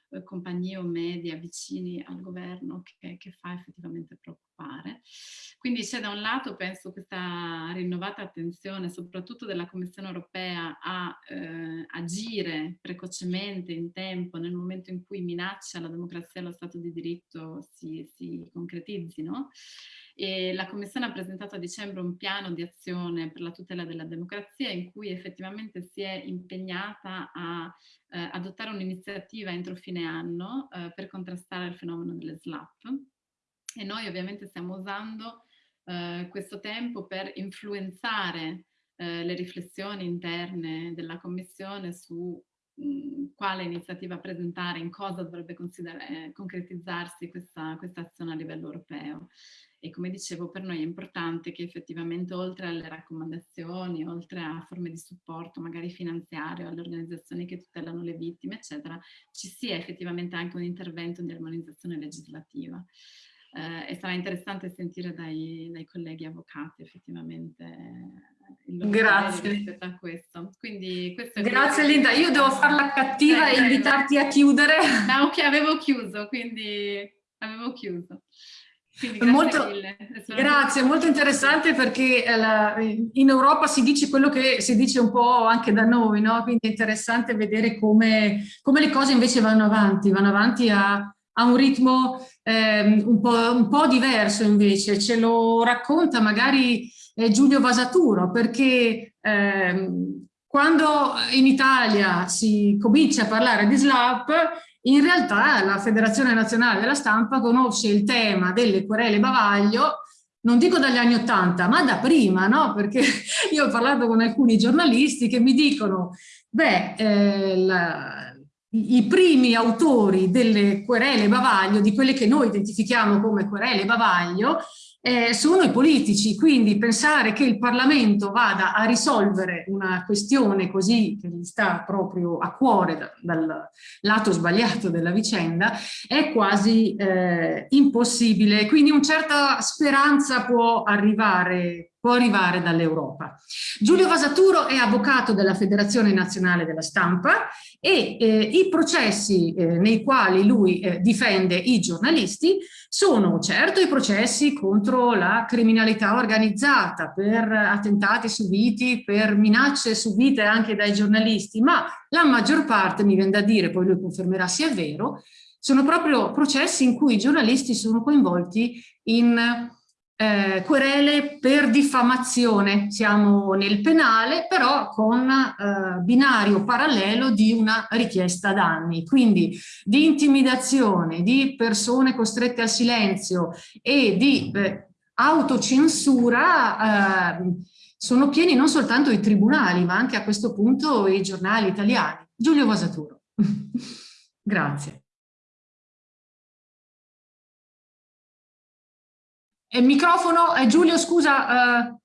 eh, compagnie o media vicini al governo che, che, fa effettivamente preoccupare. Quindi c'è da un lato, penso, questa rinnovata attenzione, soprattutto della Commissione europea, a eh, agire precocemente in tempo nel momento in cui minaccia alla democrazia e allo Stato di diritto si, si concretizzino. E la Commissione ha presentato a dicembre un piano di azione per la tutela della democrazia in cui effettivamente si è impegnata a eh, adottare un'iniziativa entro fine anno eh, per contrastare il fenomeno delle SLAP e noi ovviamente stiamo usando eh, questo tempo per influenzare eh, le riflessioni interne della Commissione su quale iniziativa presentare, in cosa dovrebbe eh, concretizzarsi questa, questa azione a livello europeo. E come dicevo, per noi è importante che effettivamente oltre alle raccomandazioni, oltre a forme di supporto magari finanziario, alle organizzazioni che tutelano le vittime, eccetera, ci sia effettivamente anche un intervento di armonizzazione legislativa. Eh, e sarà interessante sentire dai, dai colleghi avvocati effettivamente Grazie. rispetto a questo. Quindi, questo Grazie Linda, io devo farla cattiva e invitarti a chiudere. No, ok, avevo chiuso, quindi avevo chiuso. Grazie, molto, grazie, molto interessante perché eh, in Europa si dice quello che si dice un po' anche da noi, no? quindi è interessante vedere come, come le cose invece vanno avanti, vanno avanti a, a un ritmo eh, un, po', un, po', diverso invece, ce lo racconta magari eh, Giulio Vasaturo perché ehm, quando in Italia si comincia a parlare di SLAP in realtà la Federazione Nazionale della Stampa conosce il tema delle querele bavaglio, non dico dagli anni Ottanta, ma da prima, no? Perché io ho parlato con alcuni giornalisti che mi dicono, beh, eh, la, i primi autori delle querele bavaglio, di quelle che noi identifichiamo come querele bavaglio, eh, sono i politici, quindi pensare che il Parlamento vada a risolvere una questione così che gli sta proprio a cuore da, dal lato sbagliato della vicenda è quasi eh, impossibile, quindi una certa speranza può arrivare può arrivare dall'Europa. Giulio Vasaturo è avvocato della Federazione Nazionale della Stampa e eh, i processi eh, nei quali lui eh, difende i giornalisti sono certo i processi contro la criminalità organizzata, per attentati subiti, per minacce subite anche dai giornalisti, ma la maggior parte, mi viene da dire, poi lui confermerà sia vero, sono proprio processi in cui i giornalisti sono coinvolti in eh, querele per diffamazione, siamo nel penale, però con eh, binario parallelo di una richiesta danni, quindi di intimidazione, di persone costrette al silenzio e di eh, autocensura eh, sono pieni non soltanto i tribunali, ma anche a questo punto i giornali italiani. Giulio Vasaturo. Grazie. Il microfono, eh, Giulio scusa, eh,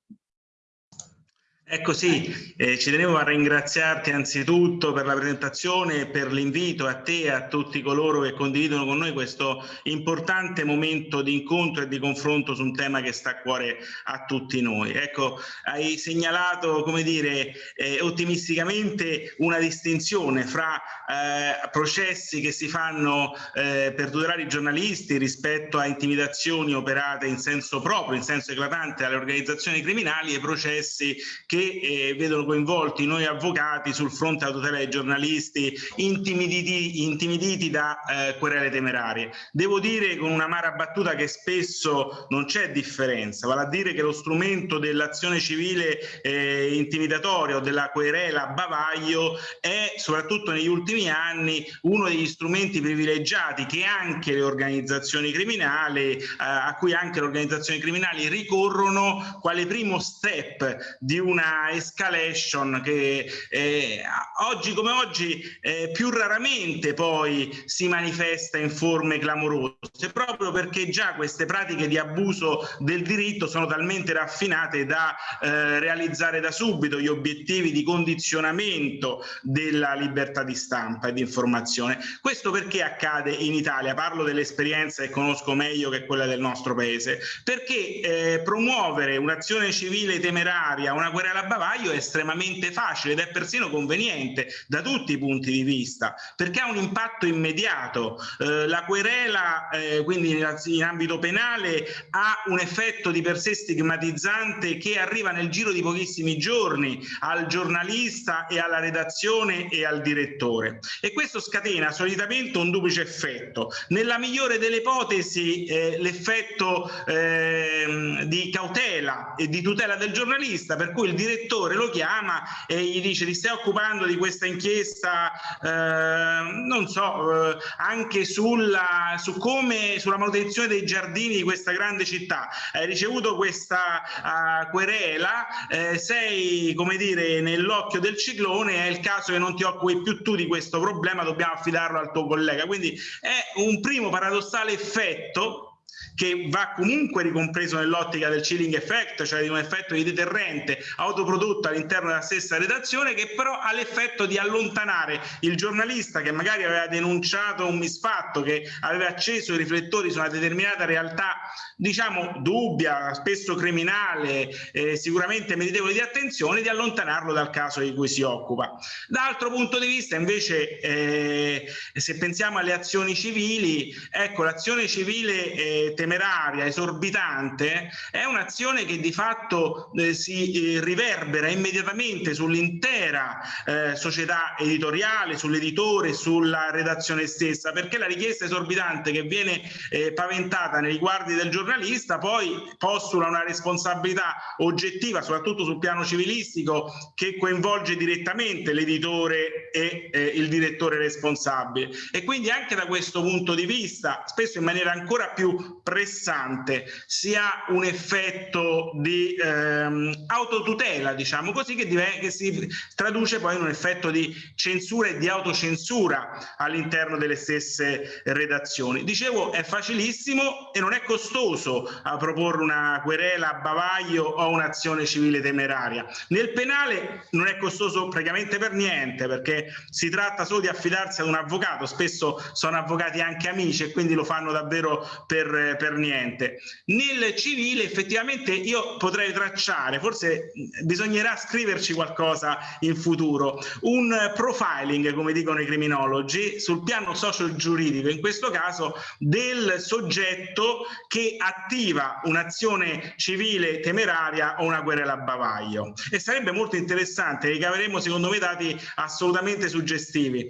Ecco sì, eh, ci tenevo a ringraziarti anzitutto per la presentazione e per l'invito a te e a tutti coloro che condividono con noi questo importante momento di incontro e di confronto su un tema che sta a cuore a tutti noi. Ecco, hai segnalato, come dire, eh, ottimisticamente una distinzione fra eh, processi che si fanno eh, per tutelare i giornalisti rispetto a intimidazioni operate in senso proprio, in senso eclatante alle organizzazioni criminali e processi che eh, vedono coinvolti noi avvocati sul fronte della tutela dei giornalisti intimiditi, intimiditi da eh, querele temerarie. Devo dire con una mara battuta che spesso non c'è differenza, vale a dire che lo strumento dell'azione civile eh, intimidatoria o della querela bavaglio è soprattutto negli ultimi anni uno degli strumenti privilegiati che anche le organizzazioni criminali, eh, a cui anche le organizzazioni criminali ricorrono quale primo step di una escalation che eh, oggi come oggi eh, più raramente poi si manifesta in forme clamorose proprio perché già queste pratiche di abuso del diritto sono talmente raffinate da eh, realizzare da subito gli obiettivi di condizionamento della libertà di stampa e di informazione. Questo perché accade in Italia? Parlo dell'esperienza che conosco meglio che quella del nostro paese, perché eh, promuovere un'azione civile temeraria, una querela a bavaglio è estremamente facile ed è persino conveniente da tutti i punti di vista perché ha un impatto immediato. Eh, la querela, eh, quindi in ambito penale, ha un effetto di per sé stigmatizzante che arriva nel giro di pochissimi giorni al giornalista e alla redazione e al direttore. E questo scatena solitamente un duplice effetto. Nella migliore delle ipotesi eh, l'effetto ehm, di cautela e di tutela del giornalista, per cui il direttore lo chiama e gli dice ti stai occupando di questa inchiesta, eh, non so, eh, anche sulla, su come, sulla manutenzione dei giardini di questa grande città, hai ricevuto questa uh, querela, eh, sei come dire nell'occhio del ciclone, è il caso che non ti occupi più tu di questo problema, dobbiamo affidarlo al tuo collega. Quindi è un primo paradossale effetto che va comunque ricompreso nell'ottica del chilling effect, cioè di un effetto di deterrente autoprodotto all'interno della stessa redazione, che però ha l'effetto di allontanare il giornalista che magari aveva denunciato un misfatto, che aveva acceso i riflettori su una determinata realtà, diciamo dubbia, spesso criminale, eh, sicuramente meritevole di attenzione, di allontanarlo dal caso di cui si occupa. Da altro punto di vista invece, eh, se pensiamo alle azioni civili, ecco l'azione civile eh, temeraria, esorbitante, è un'azione che di fatto eh, si eh, riverbera immediatamente sull'intera eh, società editoriale, sull'editore, sulla redazione stessa, perché la richiesta esorbitante che viene eh, paventata nei riguardi del giornalista poi postula una responsabilità oggettiva, soprattutto sul piano civilistico, che coinvolge direttamente l'editore e eh, il direttore responsabile. E quindi anche da questo punto di vista, spesso in maniera ancora più pressante, si ha un effetto di ehm, autotutela, diciamo così, che, che, si traduce poi in un effetto di censura e di autocensura all'interno delle stesse redazioni. Dicevo, è facilissimo e non è costoso a proporre una querela a bavaglio o un'azione civile temeraria. Nel penale non è costoso praticamente per niente, perché si tratta solo di affidarsi ad un avvocato, spesso sono avvocati anche amici e quindi lo fanno davvero per per niente. Nel civile effettivamente io potrei tracciare, forse bisognerà scriverci qualcosa in futuro, un profiling, come dicono i criminologi, sul piano socio-giuridico, in questo caso del soggetto che attiva un'azione civile temeraria o una querela a bavaglio. E sarebbe molto interessante, ricaveremo secondo me dati assolutamente suggestivi.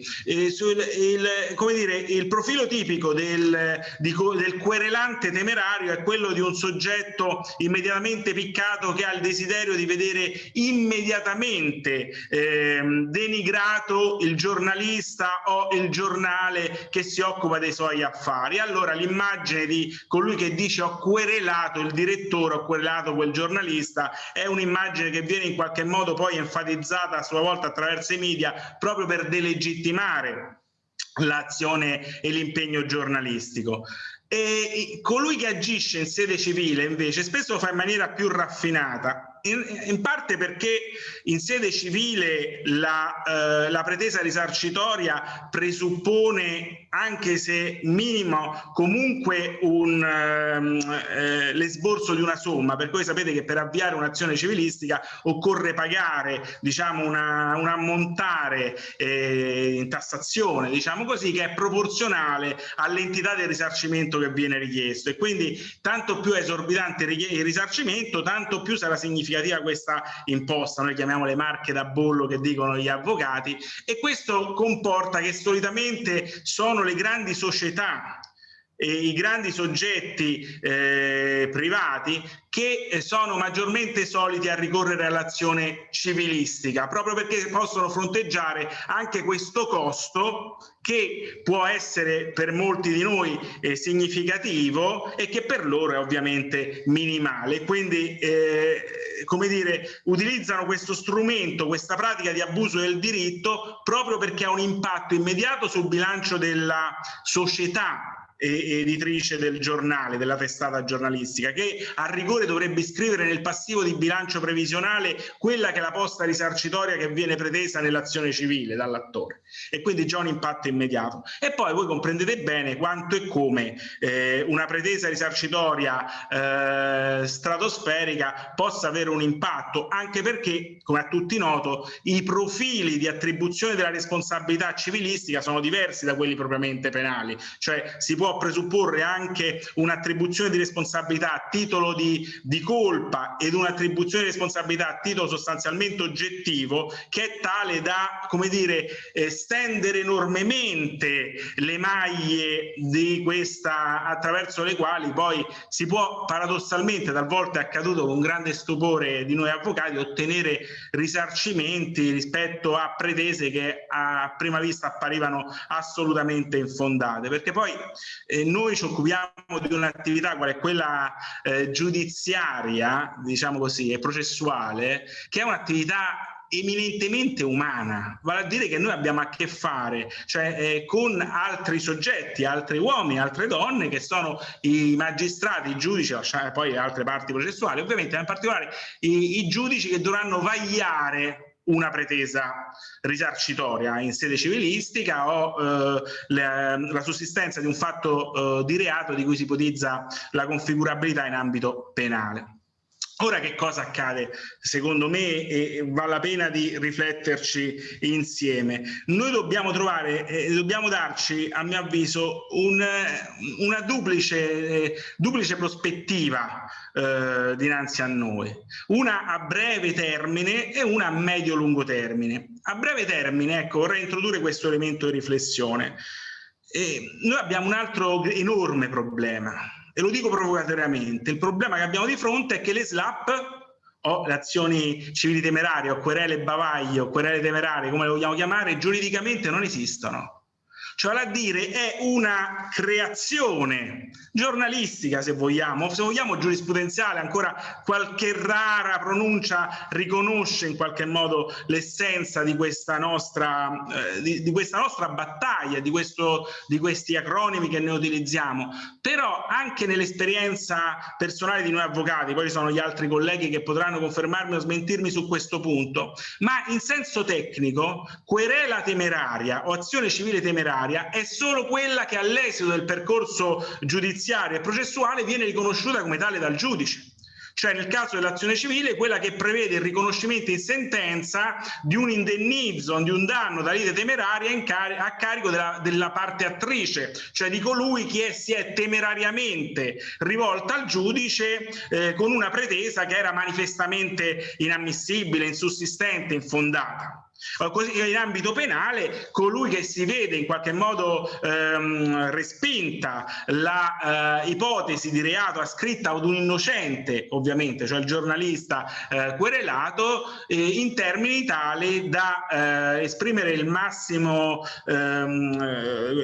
Sul, il, come dire, il profilo tipico del, di, del querelante attenuante temerario è quello di un soggetto immediatamente piccato che ha il desiderio di vedere immediatamente eh, denigrato il giornalista o il giornale che si occupa dei suoi affari. Allora l'immagine di colui che dice ho querelato il direttore, ho querelato quel giornalista, è un'immagine che viene in qualche modo poi enfatizzata a sua volta attraverso i media proprio per delegittimare l'azione e l'impegno giornalistico. E colui che agisce in sede civile invece spesso lo fa in maniera più raffinata. In, in, parte perché in sede civile la, eh, la, pretesa risarcitoria presuppone, anche se minimo, comunque un, ehm, eh, l'esborso di una somma, per cui sapete che per avviare un'azione civilistica occorre pagare diciamo, una, un ammontare eh, in tassazione, diciamo così, che è proporzionale all'entità del risarcimento che viene richiesto. E quindi tanto più è esorbitante il risarcimento, tanto più sarà significativa questa imposta, noi chiamiamo le marche da bollo che dicono gli avvocati, e questo comporta che solitamente sono le grandi società i grandi soggetti eh, privati che eh, sono maggiormente soliti a ricorrere all'azione civilistica, proprio perché possono fronteggiare anche questo costo che può essere per molti di noi eh, significativo e che per loro è ovviamente minimale. Quindi, eh, come dire, utilizzano questo strumento, questa pratica di abuso del diritto proprio perché ha un impatto immediato sul bilancio della società editrice del giornale, della testata giornalistica, che a rigore dovrebbe iscrivere nel passivo di bilancio previsionale quella che è la posta risarcitoria che viene pretesa nell'azione civile dall'attore e quindi già un impatto immediato. E poi voi comprendete bene quanto e come eh, una pretesa risarcitoria eh, stratosferica possa avere un impatto, anche perché, come a tutti noto, i profili di attribuzione della responsabilità civilistica sono diversi da quelli propriamente penali, cioè si può presupporre anche un'attribuzione di responsabilità a titolo di, di colpa ed un'attribuzione di responsabilità a titolo sostanzialmente oggettivo che è tale da, come dire, eh, stendere enormemente le maglie di questa attraverso le quali poi si può paradossalmente, talvolta è accaduto con grande stupore di noi avvocati, ottenere risarcimenti rispetto a pretese che a prima vista apparivano assolutamente infondate, perché poi eh, noi ci occupiamo di un'attività qual è quella eh, giudiziaria, diciamo così, e processuale, che è un'attività eminentemente umana, vale a dire che noi abbiamo a che fare cioè, eh, con altri soggetti, altri uomini, altre donne che sono i magistrati, i giudici, poi altre parti processuali, ovviamente in particolare i, i giudici che dovranno vagliare una pretesa risarcitoria in sede civilistica o eh, la, la, sussistenza di un fatto eh, di reato di cui si ipotizza la configurabilità in ambito penale. Ora che cosa accade? Secondo me e vale la pena di rifletterci insieme. Noi dobbiamo trovare, eh, dobbiamo darci, a mio avviso, un, una duplice, eh, duplice prospettiva eh, dinanzi a noi. Una a breve termine e una a medio-lungo termine. A breve termine, ecco, vorrei introdurre questo elemento di riflessione. noi abbiamo un altro enorme problema e lo dico provocatoriamente, il problema che abbiamo di fronte è che le SLAP o le azioni civili temerarie o querele bavaglio, querele temerarie, come le vogliamo chiamare, giuridicamente non esistono cioè a dire è una creazione giornalistica se vogliamo, se vogliamo giurisprudenziale, ancora qualche rara pronuncia riconosce in qualche modo l'essenza di questa nostra, eh, di, di, questa nostra battaglia, di, questo, di questi acronimi che ne utilizziamo, però anche nell'esperienza personale di noi avvocati, poi ci sono gli altri colleghi che potranno confermarmi o smentirmi su questo punto, ma in senso tecnico querela temeraria o azione civile temeraria giudiziaria è solo quella che all'esito del percorso giudiziario e processuale viene riconosciuta come tale dal giudice. Cioè nel caso dell'azione civile quella che prevede il riconoscimento in sentenza di un indennizzo, di un danno da lite temeraria cari a carico della, della, parte attrice, cioè di colui che si è temerariamente rivolta al giudice eh, con una pretesa che era manifestamente inammissibile, insussistente, infondata in ambito penale colui che si vede in qualche modo ehm, respinta la eh, di reato ascritta ad un innocente ovviamente cioè il giornalista eh, querelato eh, in termini tali da eh, esprimere il massimo, ehm,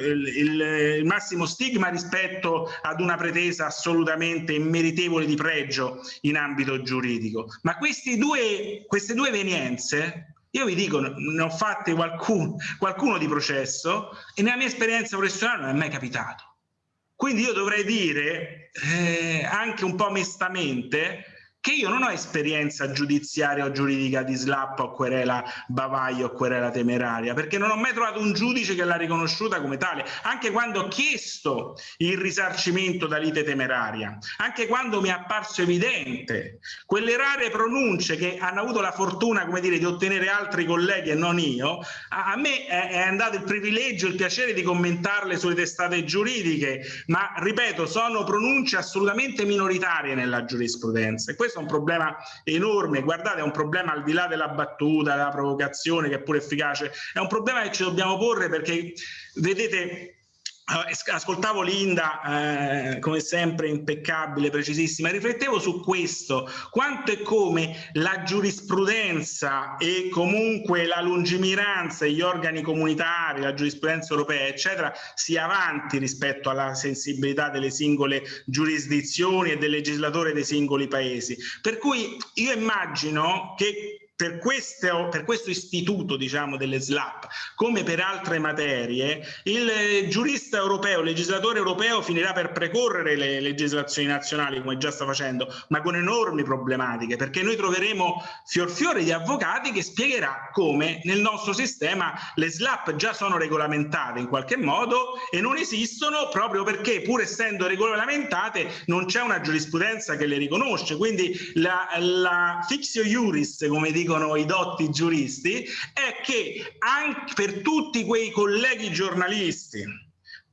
il, il massimo stigma rispetto ad una pretesa assolutamente immeritevole di pregio in ambito giuridico. Ma questi due, queste due evenienze io vi dico, ne ho fatte qualcuno, qualcuno di processo e nella mia esperienza professionale non è mai capitato. Quindi io dovrei dire, eh, anche un po' mestamente, che io non ho esperienza giudiziaria o giuridica di slap o querela bavaglio o querela temeraria, perché non ho mai trovato un giudice che l'ha riconosciuta come tale, anche quando ho chiesto il risarcimento da lite temeraria, anche quando mi è apparso evidente quelle rare pronunce che hanno avuto la fortuna, come dire, di ottenere altri colleghi e non io, a, me è, è andato il privilegio, il piacere di commentarle sulle testate giuridiche, ma ripeto, sono pronunce assolutamente minoritarie nella giurisprudenza. E questo è un problema enorme, guardate è un problema al di là della battuta, della provocazione che è pure efficace, è un problema che ci dobbiamo porre perché vedete Ascoltavo Linda, eh, come sempre impeccabile, precisissima, riflettevo su questo, quanto e come la giurisprudenza e comunque la lungimiranza gli organi comunitari, la giurisprudenza europea, eccetera, sia avanti rispetto alla sensibilità delle singole giurisdizioni e del legislatore dei singoli paesi. Per cui io immagino che per, queste, per, questo istituto diciamo, delle SLAP, come per altre materie, il giurista europeo, il legislatore europeo finirà per precorrere le legislazioni nazionali, come già sta facendo, ma con enormi problematiche, perché noi troveremo fior fiore di avvocati che spiegherà come nel nostro sistema le SLAP già sono regolamentate in qualche modo e non esistono proprio perché, pur essendo regolamentate, non c'è una giurisprudenza che le riconosce. Quindi la, la fictio iuris, come dico dicono i dotti giuristi, è che anche per tutti quei colleghi giornalisti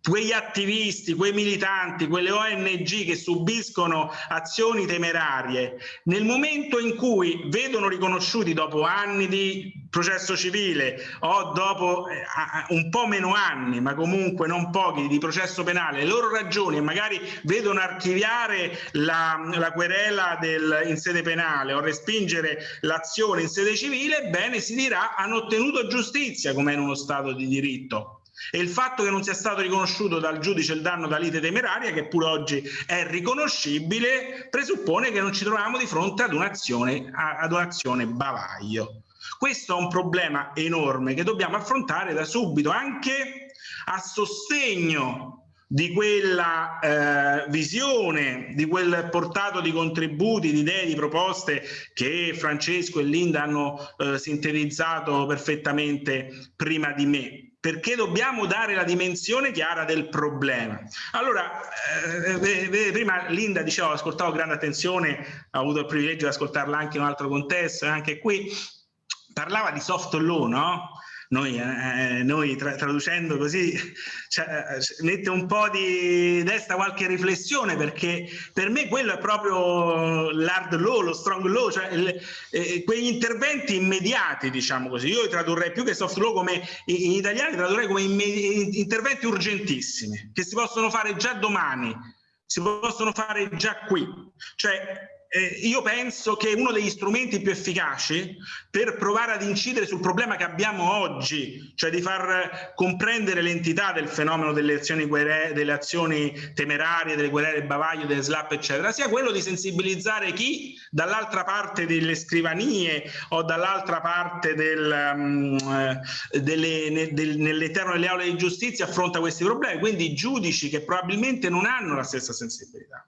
quegli attivisti, quei militanti, quelle ONG che subiscono azioni temerarie, nel momento in cui vedono riconosciuti dopo anni di processo civile o dopo eh, un po' meno anni, ma comunque non pochi, di processo penale, le loro ragioni e magari vedono archiviare la, la querela del, in sede penale o respingere l'azione in sede civile, bene, si dirà hanno ottenuto giustizia come in uno Stato di diritto e il fatto che non sia stato riconosciuto dal giudice il danno da lite temeraria, che pure oggi è riconoscibile, presuppone che non ci troviamo di fronte ad un'azione ad un'azione bavaglio. Questo è un problema enorme che dobbiamo affrontare da subito, anche a sostegno di quella eh, visione, di quel portato di contributi, di idee, di proposte che Francesco e Linda hanno eh, sintetizzato perfettamente prima di me perché dobbiamo dare la dimensione chiara del problema. Allora, eh, prima Linda diceva, ho ascoltato grande attenzione, ho avuto il privilegio di ascoltarla anche in un altro contesto, anche qui, parlava di soft law, no? Noi, eh, noi tra, traducendo così cioè, mette un po' di desta qualche riflessione perché per me quello è proprio l'hard law, lo strong law, cioè il, eh, quegli interventi immediati diciamo così, io tradurrei più che soft law come in italiano tradurrei come interventi urgentissimi che si possono fare già domani, si possono fare già qui, cioè eh, io penso che uno degli strumenti più efficaci per provare ad incidere sul problema che abbiamo oggi, cioè di far comprendere l'entità del fenomeno delle azioni, delle azioni temerarie, delle guerre bavaglio, delle slap, eccetera, sia quello di sensibilizzare chi dall'altra parte delle scrivanie o dall'altra parte del, um, delle, del, nell'eterno delle aule di giustizia affronta questi problemi, quindi giudici che probabilmente non hanno la stessa sensibilità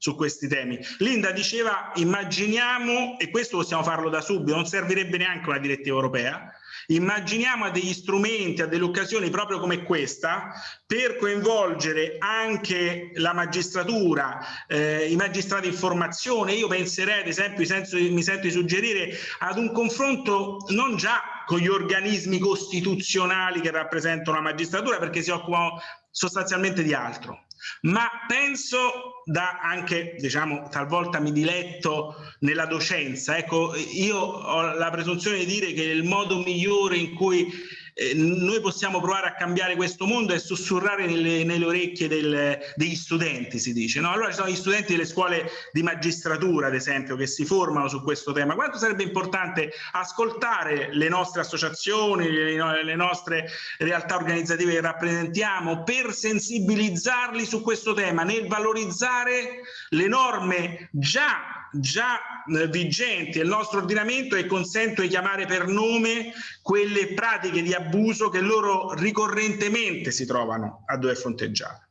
su questi temi. Linda diceva immaginiamo, e questo possiamo farlo da subito, non servirebbe neanche una direttiva europea, immaginiamo a degli strumenti, a delle occasioni proprio come questa per coinvolgere anche la magistratura, eh, i magistrati in formazione. Io penserei ad esempio, mi sento di suggerire ad un confronto non già con gli organismi costituzionali che rappresentano la magistratura perché si occupano sostanzialmente di altro, ma penso da anche diciamo talvolta mi diletto nella docenza. Ecco io ho la presunzione di dire che il modo migliore in cui eh, noi possiamo provare a cambiare questo mondo e sussurrare nelle, nelle orecchie del, degli studenti, si dice. No? Allora ci sono gli studenti delle scuole di magistratura, ad esempio, che si formano su questo tema. Quanto sarebbe importante ascoltare le nostre associazioni, le, le nostre realtà organizzative che rappresentiamo per sensibilizzarli su questo tema, nel valorizzare le norme già già eh, vigenti nel nostro ordinamento e consento di chiamare per nome quelle pratiche di abuso che loro ricorrentemente si trovano a dover fronteggiare.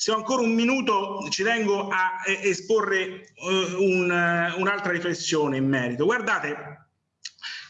Se ho ancora un minuto ci tengo a esporre uh, un'altra riflessione in merito. Guardate,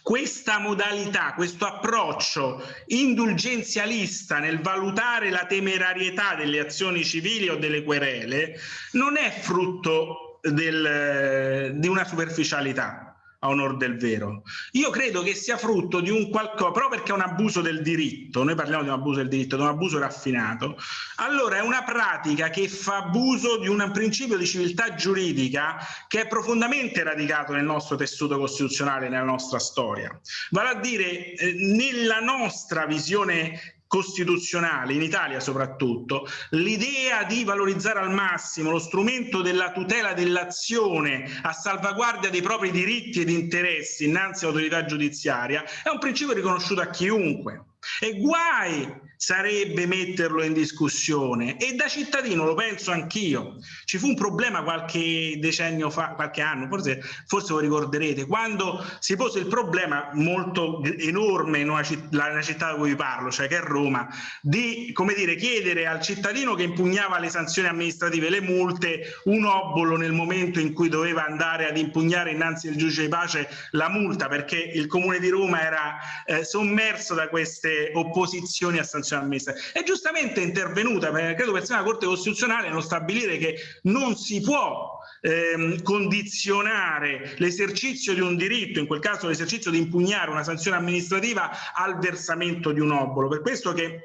questa modalità, questo approccio indulgenzialista nel valutare la temerarietà delle azioni civili o delle querele non è frutto del, di una superficialità a onor del vero. Io credo che sia frutto di un qualcosa, proprio perché è un abuso del diritto, noi parliamo di un abuso del diritto, di un abuso raffinato, allora è una pratica che fa abuso di un principio di civiltà giuridica che è profondamente radicato nel nostro tessuto costituzionale, nella nostra storia. Vale a dire, eh, nella nostra visione costituzionale, in Italia soprattutto, l'idea di valorizzare al massimo lo strumento della tutela dell'azione a salvaguardia dei propri diritti ed interessi innanzi all'autorità giudiziaria è un principio riconosciuto a chiunque. E guai sarebbe metterlo in discussione e da cittadino lo penso anch'io. Ci fu un problema qualche decennio fa, qualche anno, forse, forse lo ricorderete, quando si pose il problema molto enorme una, città, città da cui vi parlo, cioè che è Roma, di come dire, chiedere al cittadino che impugnava le sanzioni amministrative, le multe, un obolo nel momento in cui doveva andare ad impugnare innanzi al giudice di pace la multa, perché il comune di Roma era eh, sommerso da queste opposizioni a sanzioni funzione amministrativa. È giustamente intervenuta, credo per la Corte Costituzionale non stabilire che non si può ehm, condizionare l'esercizio di un diritto, in quel caso l'esercizio di impugnare una sanzione amministrativa al versamento di un obolo. Per questo che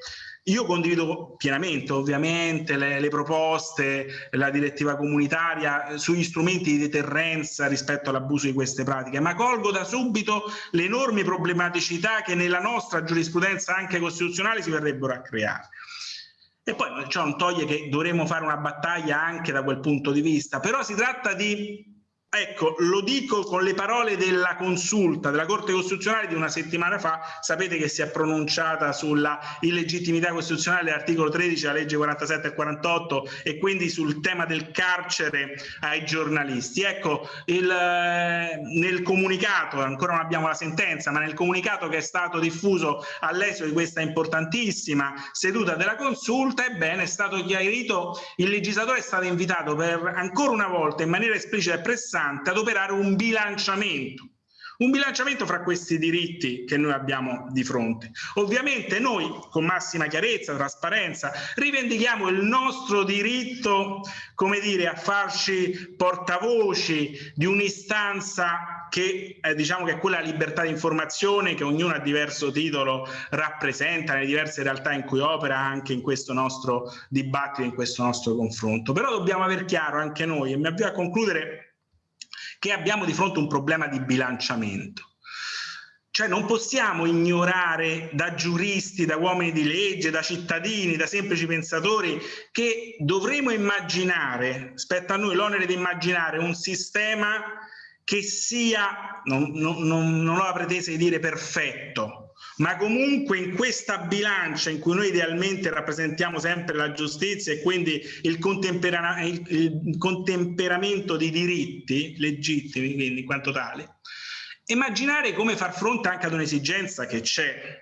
io condivido pienamente ovviamente le, le, proposte, la direttiva comunitaria sugli strumenti di deterrenza rispetto all'abuso di queste pratiche, ma colgo da subito le enormi problematicità che nella nostra giurisprudenza anche costituzionale si verrebbero a creare. E poi ciò non toglie che dovremmo fare una battaglia anche da quel punto di vista, però si tratta di Ecco, lo dico con le parole della consulta della Corte Costituzionale di una settimana fa, sapete che si è pronunciata sulla illegittimità costituzionale dell'articolo 13 della legge 47 e 48 e quindi sul tema del carcere ai giornalisti. Ecco, il, eh, nel comunicato, ancora non abbiamo la sentenza, ma nel comunicato che è stato diffuso all'esito di questa importantissima seduta della consulta, ebbene è stato chiarito, il legislatore è stato invitato per ancora una volta in maniera esplicita e pressante importante adoperare un bilanciamento un bilanciamento fra questi diritti che noi abbiamo di fronte. Ovviamente noi con massima chiarezza, trasparenza, rivendichiamo il nostro diritto, come dire, a farci portavoci di un'istanza che eh, diciamo che è quella libertà di informazione che ognuno a diverso titolo rappresenta nelle diverse realtà in cui opera anche in questo nostro dibattito, in questo nostro confronto. Però dobbiamo aver chiaro anche noi, e mi avvio a concludere che abbiamo di fronte un problema di bilanciamento. Cioè non possiamo ignorare da giuristi, da uomini di legge, da cittadini, da semplici pensatori che dovremo immaginare, spetta a noi l'onere di immaginare un sistema che sia, non, non, non, ho la pretesa di dire perfetto, ma comunque in questa bilancia in cui noi idealmente rappresentiamo sempre la giustizia e quindi il, contempera il, il contemperamento di diritti legittimi, quindi in quanto tali, immaginare come far fronte anche ad un'esigenza che c'è,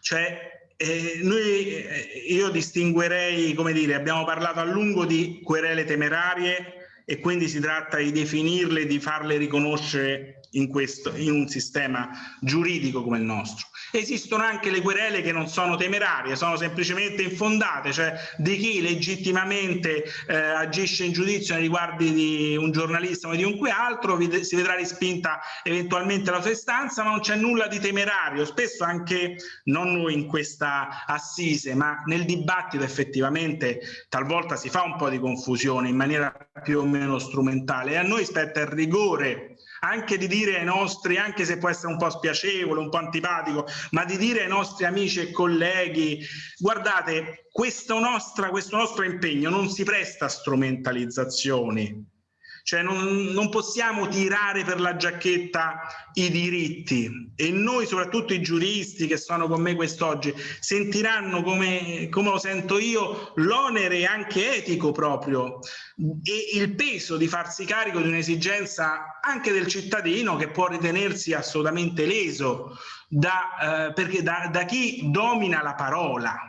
cioè eh, noi, eh, io distinguerei, come dire, abbiamo parlato a lungo di querele temerarie e quindi si tratta di definirle, di farle riconoscere in, questo, in un sistema giuridico come il nostro. Esistono anche le querele che non sono temerarie, sono semplicemente infondate, cioè di chi legittimamente eh, agisce in giudizio nei riguardi di un giornalista o di chiunque altro, si vedrà rispinta eventualmente la sua istanza, ma non c'è nulla di temerario. Spesso anche, non noi in questa assise, ma nel dibattito effettivamente talvolta si fa un po' di confusione in maniera più o meno strumentale e a noi spetta il rigore anche di dire ai nostri, anche se può essere un po' spiacevole, un po' antipatico, ma di dire ai nostri amici e colleghi, guardate, questo, nostra, questo nostro impegno non si presta a strumentalizzazioni, cioè non, non, possiamo tirare per la giacchetta i diritti. E noi soprattutto i giuristi che sono con me quest'oggi sentiranno come, come lo sento io l'onere anche etico proprio e il peso di farsi carico di un'esigenza anche del cittadino che può ritenersi assolutamente leso da, eh, perché da, da chi domina la parola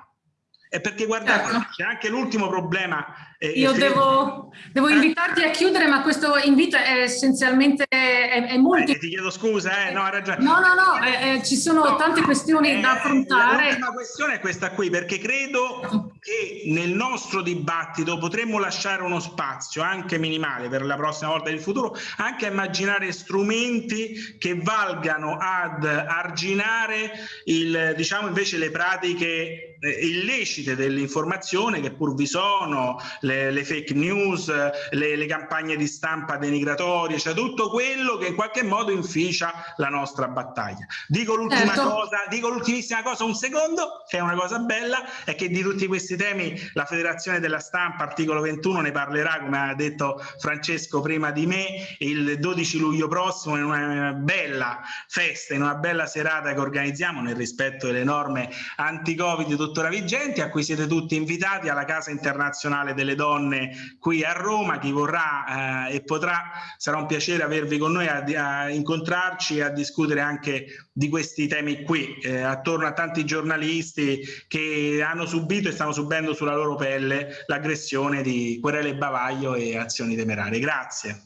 è perché guardate, certo. c'è anche l'ultimo problema. Eh, Io devo, devo, eh? invitarti a chiudere, ma questo invito è essenzialmente è, è molto... Eh, ti chiedo scusa, eh, no, hai ragione. No, no, no, eh, eh, ci sono no, tante questioni da affrontare. La questione è questa qui, perché credo che nel nostro dibattito potremmo lasciare uno spazio, anche minimale per la prossima volta del futuro, anche a immaginare strumenti che valgano ad arginare il, diciamo invece le pratiche illecite dell'informazione che pur vi sono, le, le fake news, le, le, campagne di stampa denigratorie, cioè tutto quello che in qualche modo inficia la nostra battaglia. Dico l'ultima certo. cosa, dico l'ultimissima cosa, un secondo, che è una cosa bella, è che di tutti questi temi la Federazione della Stampa, articolo 21, ne parlerà, come ha detto Francesco prima di me, il 12 luglio prossimo in una bella festa, in una bella serata che organizziamo nel rispetto delle norme anti-Covid tuttora vigenti, a cui siete tutti invitati alla Casa Internazionale delle Donne qui a Roma. Chi vorrà eh, e potrà, sarà un piacere avervi con noi a, a incontrarci e a discutere anche di questi temi qui, eh, attorno a tanti giornalisti che hanno subito e stanno subendo sulla loro pelle l'aggressione di querele bavaglio e azioni temerarie. Grazie.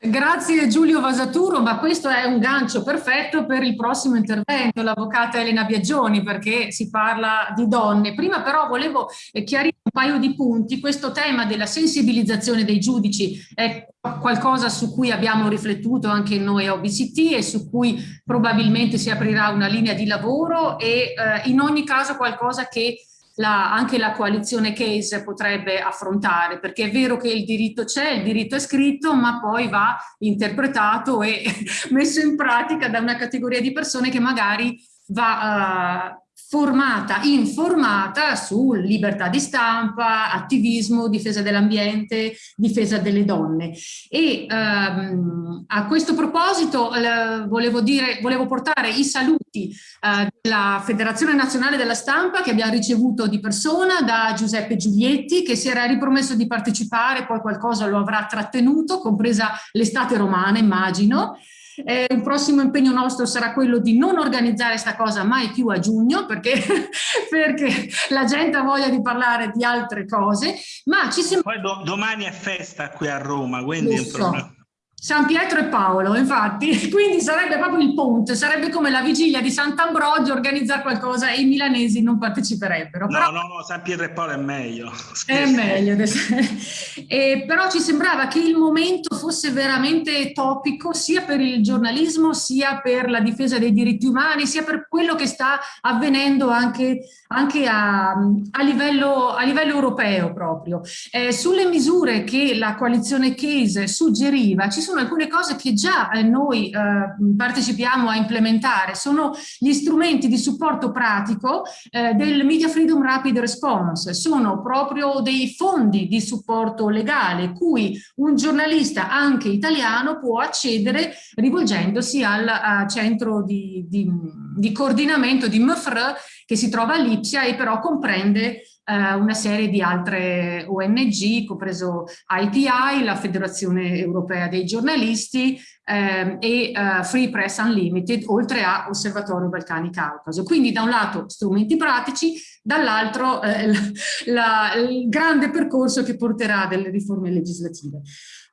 Grazie Giulio Vasaturo, ma questo è un gancio perfetto per il prossimo intervento, l'avvocata Elena Biagioni, perché si parla di donne. Prima però volevo chiarire un paio di punti. Questo tema della sensibilizzazione dei giudici è qualcosa su cui abbiamo riflettuto anche noi a OBCT e su cui probabilmente si aprirà una linea di lavoro e eh, in ogni caso qualcosa che la, anche la coalizione case potrebbe affrontare, perché è vero che il diritto c'è, il diritto è scritto, ma poi va interpretato e messo in pratica da una categoria di persone che magari va uh, formata, informata su libertà di stampa, attivismo, difesa dell'ambiente, difesa delle donne. E ehm, a questo proposito eh, volevo, dire, volevo portare i saluti eh, della Federazione Nazionale della Stampa che abbiamo ricevuto di persona da Giuseppe Giulietti che si era ripromesso di partecipare, poi qualcosa lo avrà trattenuto, compresa l'estate romana immagino, eh, un prossimo impegno nostro sarà quello di non organizzare questa cosa mai più a giugno perché, perché, la gente ha voglia di parlare di altre cose, ma ci sembra... Poi do, domani è festa qui a Roma, quindi... È un problema. San Pietro e Paolo, infatti, quindi sarebbe proprio il ponte, sarebbe come la vigilia di Sant'Ambrogio organizzare qualcosa e i milanesi non parteciperebbero. No, però, no, no, San Pietro e Paolo è meglio. È meglio. e, però ci sembrava che il momento fosse veramente topico sia per il giornalismo, sia per la difesa dei diritti umani, sia per quello che sta avvenendo anche, anche a, a, livello, a livello europeo proprio. Eh, sulle misure che la coalizione Case suggeriva, ci sono alcune cose che già eh, noi eh, partecipiamo a implementare, sono gli strumenti di supporto pratico eh, del Media Freedom Rapid Response, sono proprio dei fondi di supporto legale cui un giornalista anche italiano può accedere rivolgendosi al centro di, di, di coordinamento di MFR che si trova a Lipsia e però comprende eh, una serie di altre ONG, compreso IPI, la Federazione Europea dei Giornalisti eh, e eh, Free Press Unlimited, oltre a Osservatorio Balcani Caucaso. Quindi da un lato strumenti pratici, dall'altro eh, il grande percorso che porterà delle riforme legislative.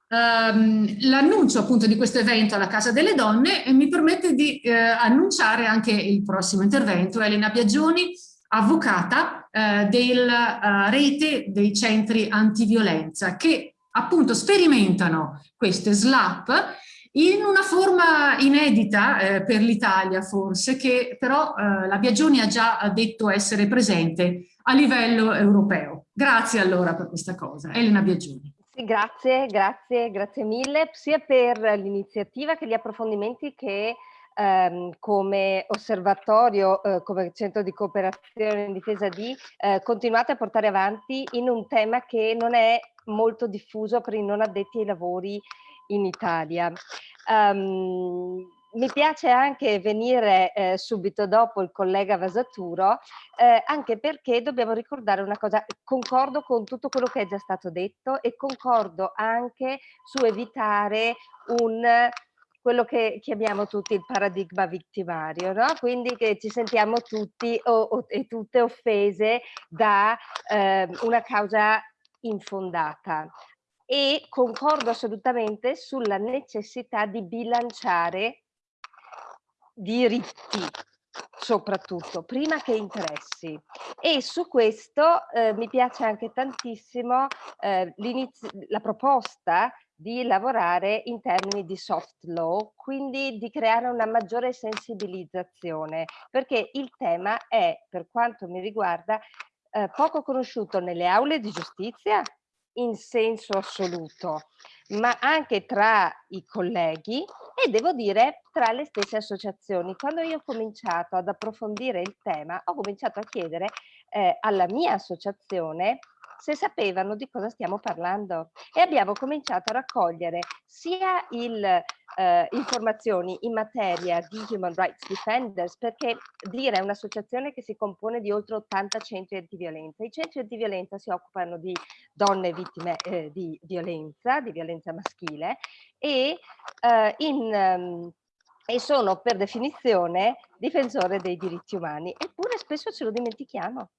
Um, L'annuncio appunto di questo evento alla Casa delle Donne mi permette di eh, annunciare anche il prossimo intervento. Elena Biagioni, avvocata eh, della uh, rete dei centri antiviolenza che appunto sperimentano queste SLAP in una forma inedita eh, per l'Italia forse, che però eh, la Biagioni ha già detto essere presente a livello europeo. Grazie allora per questa cosa. Elena Biagioni. Grazie, grazie, grazie mille, sia per l'iniziativa che gli approfondimenti che ehm, come osservatorio, eh, come centro di cooperazione in difesa di, eh, continuate a portare avanti in un tema che non è molto diffuso per i non addetti ai lavori in Italia. Um, mi piace anche venire eh, subito dopo il collega Vasaturo, eh, anche perché dobbiamo ricordare una cosa, concordo con tutto quello che è già stato detto e concordo anche su evitare un quello che chiamiamo tutti il paradigma vittimario, no? quindi che ci sentiamo tutti o, o, e tutte offese da eh, una causa infondata e concordo assolutamente sulla necessità di bilanciare diritti soprattutto, prima che interessi. E su questo eh, mi piace anche tantissimo eh, la proposta di lavorare in termini di soft law, quindi di creare una maggiore sensibilizzazione, perché il tema è, per quanto mi riguarda, eh, poco conosciuto nelle aule di giustizia in senso assoluto, ma anche tra i colleghi e devo dire tra le stesse associazioni. Quando io ho cominciato ad approfondire il tema, ho cominciato a chiedere eh, alla mia associazione se sapevano di cosa stiamo parlando e abbiamo cominciato a raccogliere sia il, eh, informazioni in materia di Human Rights Defenders perché dire è un'associazione che si compone di oltre 80 centri antiviolenza. I centri antiviolenza si occupano di donne vittime eh, di violenza, di violenza maschile e, eh, in, um, e sono per definizione difensore dei diritti umani, eppure spesso ce lo dimentichiamo.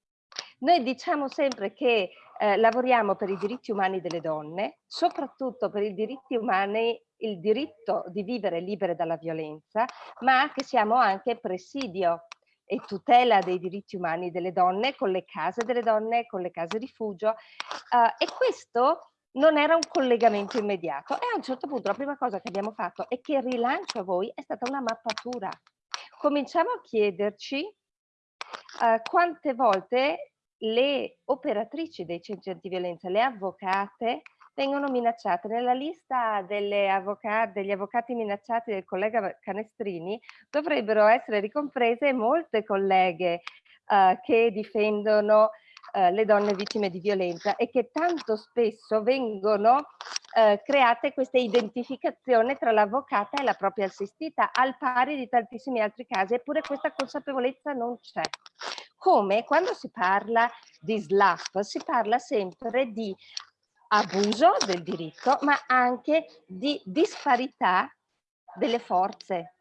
Noi diciamo sempre che eh, lavoriamo per i diritti umani delle donne, soprattutto per i diritti umani, il diritto di vivere libere dalla violenza, ma che siamo anche presidio e tutela dei diritti umani delle donne con le case delle donne, con le case rifugio uh, e questo non era un collegamento immediato e a un certo punto la prima cosa che abbiamo fatto e che rilancio a voi è stata una mappatura. Cominciamo a chiederci uh, quante volte le operatrici dei centri antiviolenza, le avvocate, vengono minacciate. Nella lista avvocati, degli avvocati minacciati del collega Canestrini dovrebbero essere ricomprese molte colleghe uh, che difendono uh, le donne vittime di violenza e che tanto spesso vengono uh, create queste identificazioni tra l'avvocata e la propria assistita al pari di tantissimi altri casi eppure questa consapevolezza non c'è come quando si parla di SLAP si parla sempre di abuso del diritto, ma anche di disparità delle forze,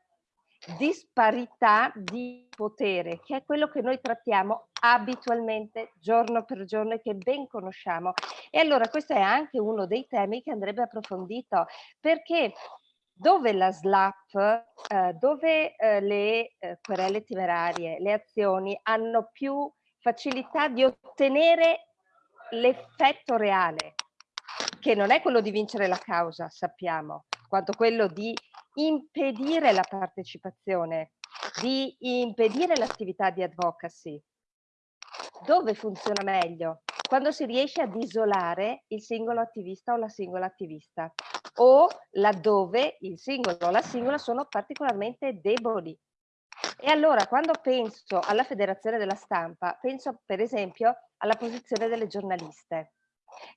disparità di potere, che è quello che noi trattiamo abitualmente giorno per giorno e che ben conosciamo. E allora questo è anche uno dei temi che andrebbe approfondito, perché dove la SLAP, eh, dove eh, le eh, querele temerarie, le azioni hanno più facilità di ottenere l'effetto reale, che non è quello di vincere la causa, sappiamo, quanto quello di impedire la partecipazione, di impedire l'attività di advocacy. Dove funziona meglio? Quando si riesce ad isolare il singolo attivista o la singola attivista o laddove il singolo o la singola sono particolarmente deboli. E allora quando penso alla federazione della stampa, penso per esempio alla posizione delle giornaliste,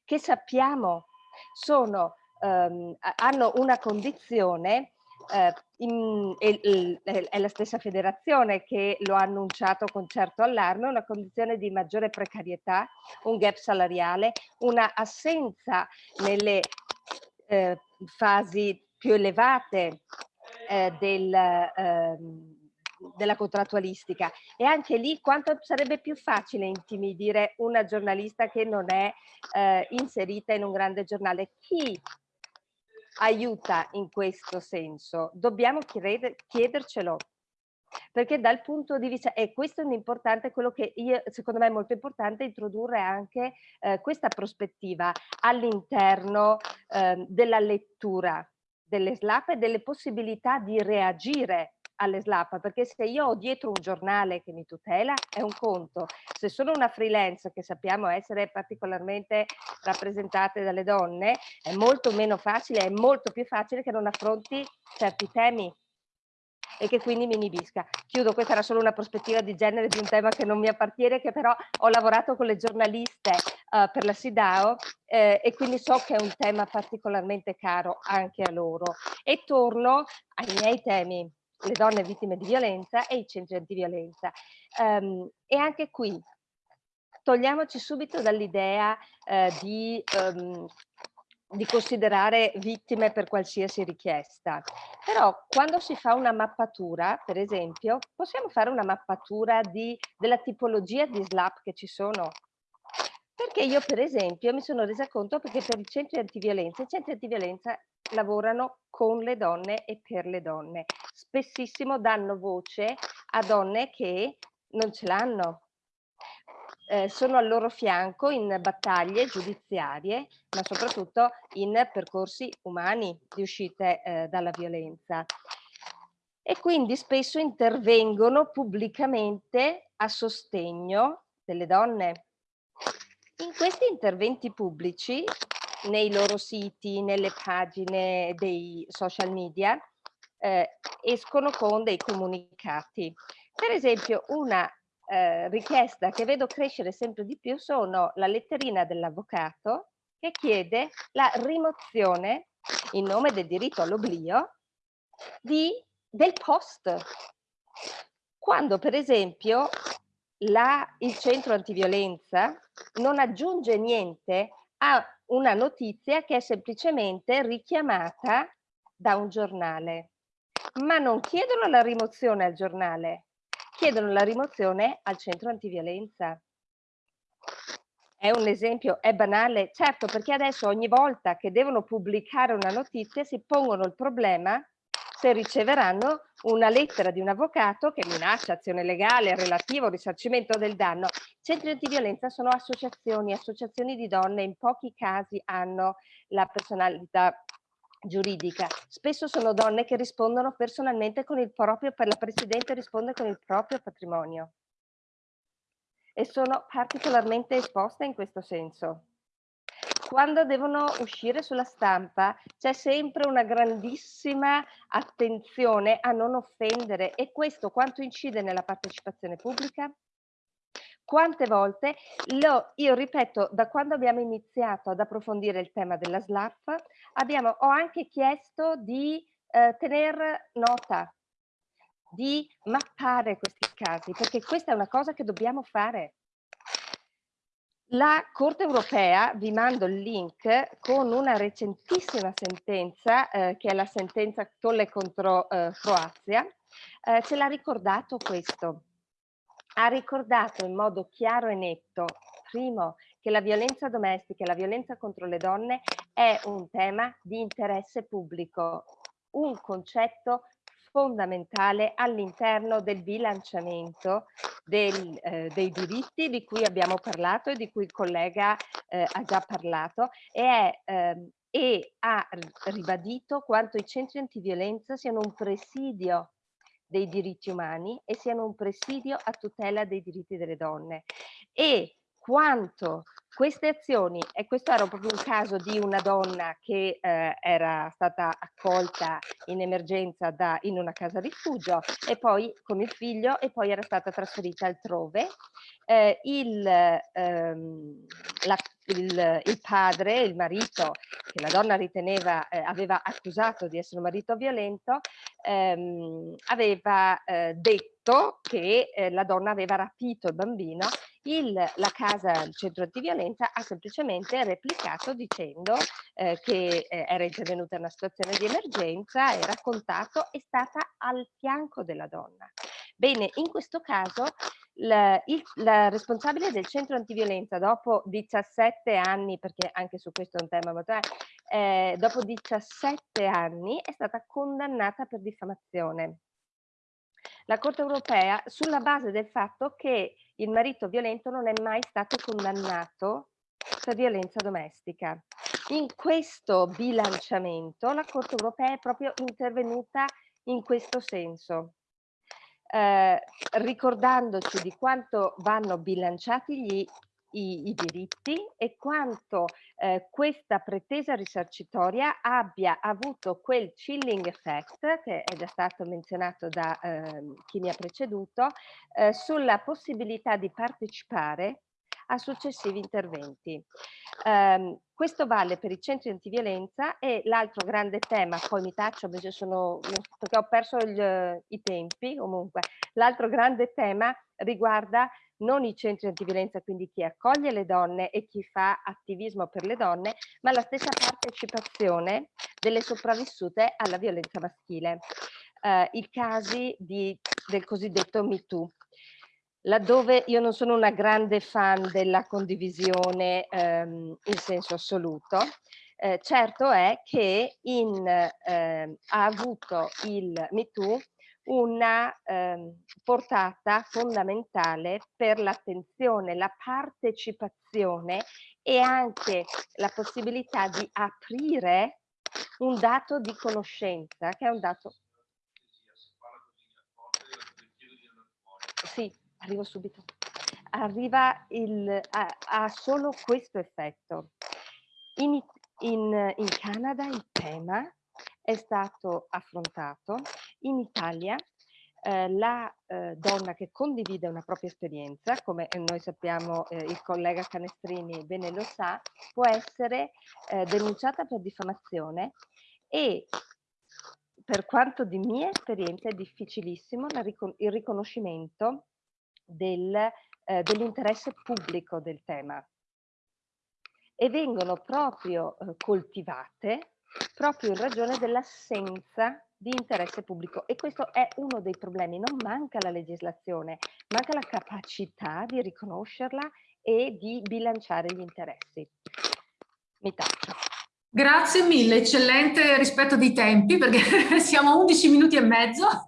che sappiamo sono, ehm, hanno una condizione eh, in, è, è, la stessa federazione che lo ha annunciato con certo allarme, una condizione di maggiore precarietà, un gap salariale, una assenza nelle eh, fasi più elevate eh, del, eh, della contrattualistica e anche lì quanto sarebbe più facile intimidire una giornalista che non è eh, inserita in un grande giornale. Chi aiuta in questo senso? Dobbiamo chiedercelo perché dal punto di vista, e questo è un importante, quello che io, secondo me è molto importante introdurre anche eh, questa prospettiva all'interno eh, della lettura delle SLAP e delle possibilità di reagire alle SLAP, perché se io ho dietro un giornale che mi tutela è un conto, se sono una freelance che sappiamo essere particolarmente rappresentate dalle donne è molto meno facile, è molto più facile che non affronti certi temi e che quindi mi inibisca. Chiudo, questa era solo una prospettiva di genere di un tema che non mi appartiene, che però ho lavorato con le giornaliste uh, per la SIDAO eh, e quindi so che è un tema particolarmente caro anche a loro. E torno ai miei temi, le donne vittime di violenza e i centri antiviolenza. Um, e anche qui togliamoci subito dall'idea eh, di um, di considerare vittime per qualsiasi richiesta. Però quando si fa una mappatura, per esempio, possiamo fare una mappatura di, della tipologia di SLAP che ci sono. Perché io, per esempio, mi sono resa conto perché per i centri antiviolenza, i centri antiviolenza lavorano con le donne e per le donne. Spessissimo danno voce a donne che non ce l'hanno, eh, sono al loro fianco in battaglie giudiziarie, ma soprattutto in percorsi umani di uscite eh, dalla violenza. E quindi spesso intervengono pubblicamente a sostegno delle donne. In questi interventi pubblici, nei loro siti, nelle pagine dei social media, eh, escono con dei comunicati. Per esempio, una eh, richiesta che vedo crescere sempre di più sono la letterina dell'avvocato che chiede la rimozione in nome del diritto all'oblio del post. Quando per esempio la, il centro antiviolenza non aggiunge niente a una notizia che è semplicemente richiamata da un giornale, ma non chiedono la rimozione al giornale, chiedono la rimozione al centro antiviolenza. È un esempio, è banale, certo perché adesso ogni volta che devono pubblicare una notizia si pongono il problema se riceveranno una lettera di un avvocato che minaccia azione legale relativa al risarcimento del danno. Centri antiviolenza sono associazioni, associazioni di donne, in pochi casi hanno la personalità giuridica. Spesso sono donne che rispondono personalmente con il proprio, per la Presidente risponde con il proprio patrimonio. e sono particolarmente esposte in questo senso. Quando devono uscire sulla stampa c'è sempre una grandissima attenzione a non offendere e questo quanto incide nella partecipazione pubblica? Quante volte, lo, io ripeto, da quando abbiamo iniziato ad approfondire il tema della SLAP, abbiamo, ho anche chiesto di eh, tenere nota, di mappare questi casi, perché questa è una cosa che dobbiamo fare. La Corte europea, vi mando il link, con una recentissima sentenza, eh, che è la sentenza Tolle contro eh, Croazia, eh, ce l'ha ricordato questo ha ricordato in modo chiaro e netto, primo, che la violenza domestica e la violenza contro le donne è un tema di interesse pubblico, un concetto fondamentale all'interno del bilanciamento del, eh, dei diritti di cui abbiamo parlato e di cui il collega eh, ha già parlato e, è, eh, e ha ribadito quanto i centri antiviolenza siano un presidio dei diritti umani e siano un presidio a tutela dei diritti delle donne. E quanto queste azioni, e questo era proprio un caso di una donna che eh, era stata accolta in emergenza da, in una casa rifugio e poi con il figlio e poi era stata trasferita altrove, eh, il, ehm, la, il, il, padre, il marito, che la donna riteneva, eh, aveva accusato di essere un marito violento, ehm, aveva eh, detto che eh, la donna aveva rapito il bambino, il, la casa, il centro antiviolenza ha semplicemente replicato dicendo eh, che eh, era intervenuta in una situazione di emergenza, era contatto, è stata al fianco della donna. Bene, in questo caso la, il, la, responsabile del centro antiviolenza dopo 17 anni, perché anche su questo è un tema molto eh, dopo 17 anni è stata condannata per diffamazione. La Corte europea sulla base del fatto che il marito violento non è mai stato condannato per violenza domestica. In questo bilanciamento la Corte europea è proprio intervenuta in questo senso eh, ricordandoci di quanto vanno bilanciati gli, i, i diritti e quanto eh, questa pretesa risarcitoria abbia avuto quel chilling effect che è già stato menzionato da eh, chi mi ha preceduto eh, sulla possibilità di partecipare a successivi interventi. Um, questo vale per i centri antiviolenza e l'altro grande tema, poi mi taccio perché, sono, perché ho perso il, i tempi comunque, l'altro grande tema riguarda non i centri antiviolenza, quindi chi accoglie le donne e chi fa attivismo per le donne, ma la stessa partecipazione delle sopravvissute alla violenza maschile. Uh, I casi di, del cosiddetto MeToo laddove io non sono una grande fan della condivisione ehm, in senso assoluto, eh, certo è che in, eh, ha avuto il MeToo una eh, portata fondamentale per l'attenzione, la partecipazione e anche la possibilità di aprire un dato di conoscenza, che è un dato... Sì, arrivo subito, arriva il, ha, ha solo questo effetto. In, in, in Canada il tema è stato affrontato, in Italia eh, la eh, donna che condivide una propria esperienza, come noi sappiamo eh, il collega Canestrini bene lo sa, può essere eh, denunciata per diffamazione e per quanto di mia esperienza è difficilissimo ricon il riconoscimento del, eh, dell'interesse pubblico del tema e vengono proprio eh, coltivate proprio in ragione dell'assenza di interesse pubblico e questo è uno dei problemi, non manca la legislazione, manca la capacità di riconoscerla e di bilanciare gli interessi. Mi taccio. Grazie mille, eccellente rispetto dei tempi perché siamo a 11 minuti e mezzo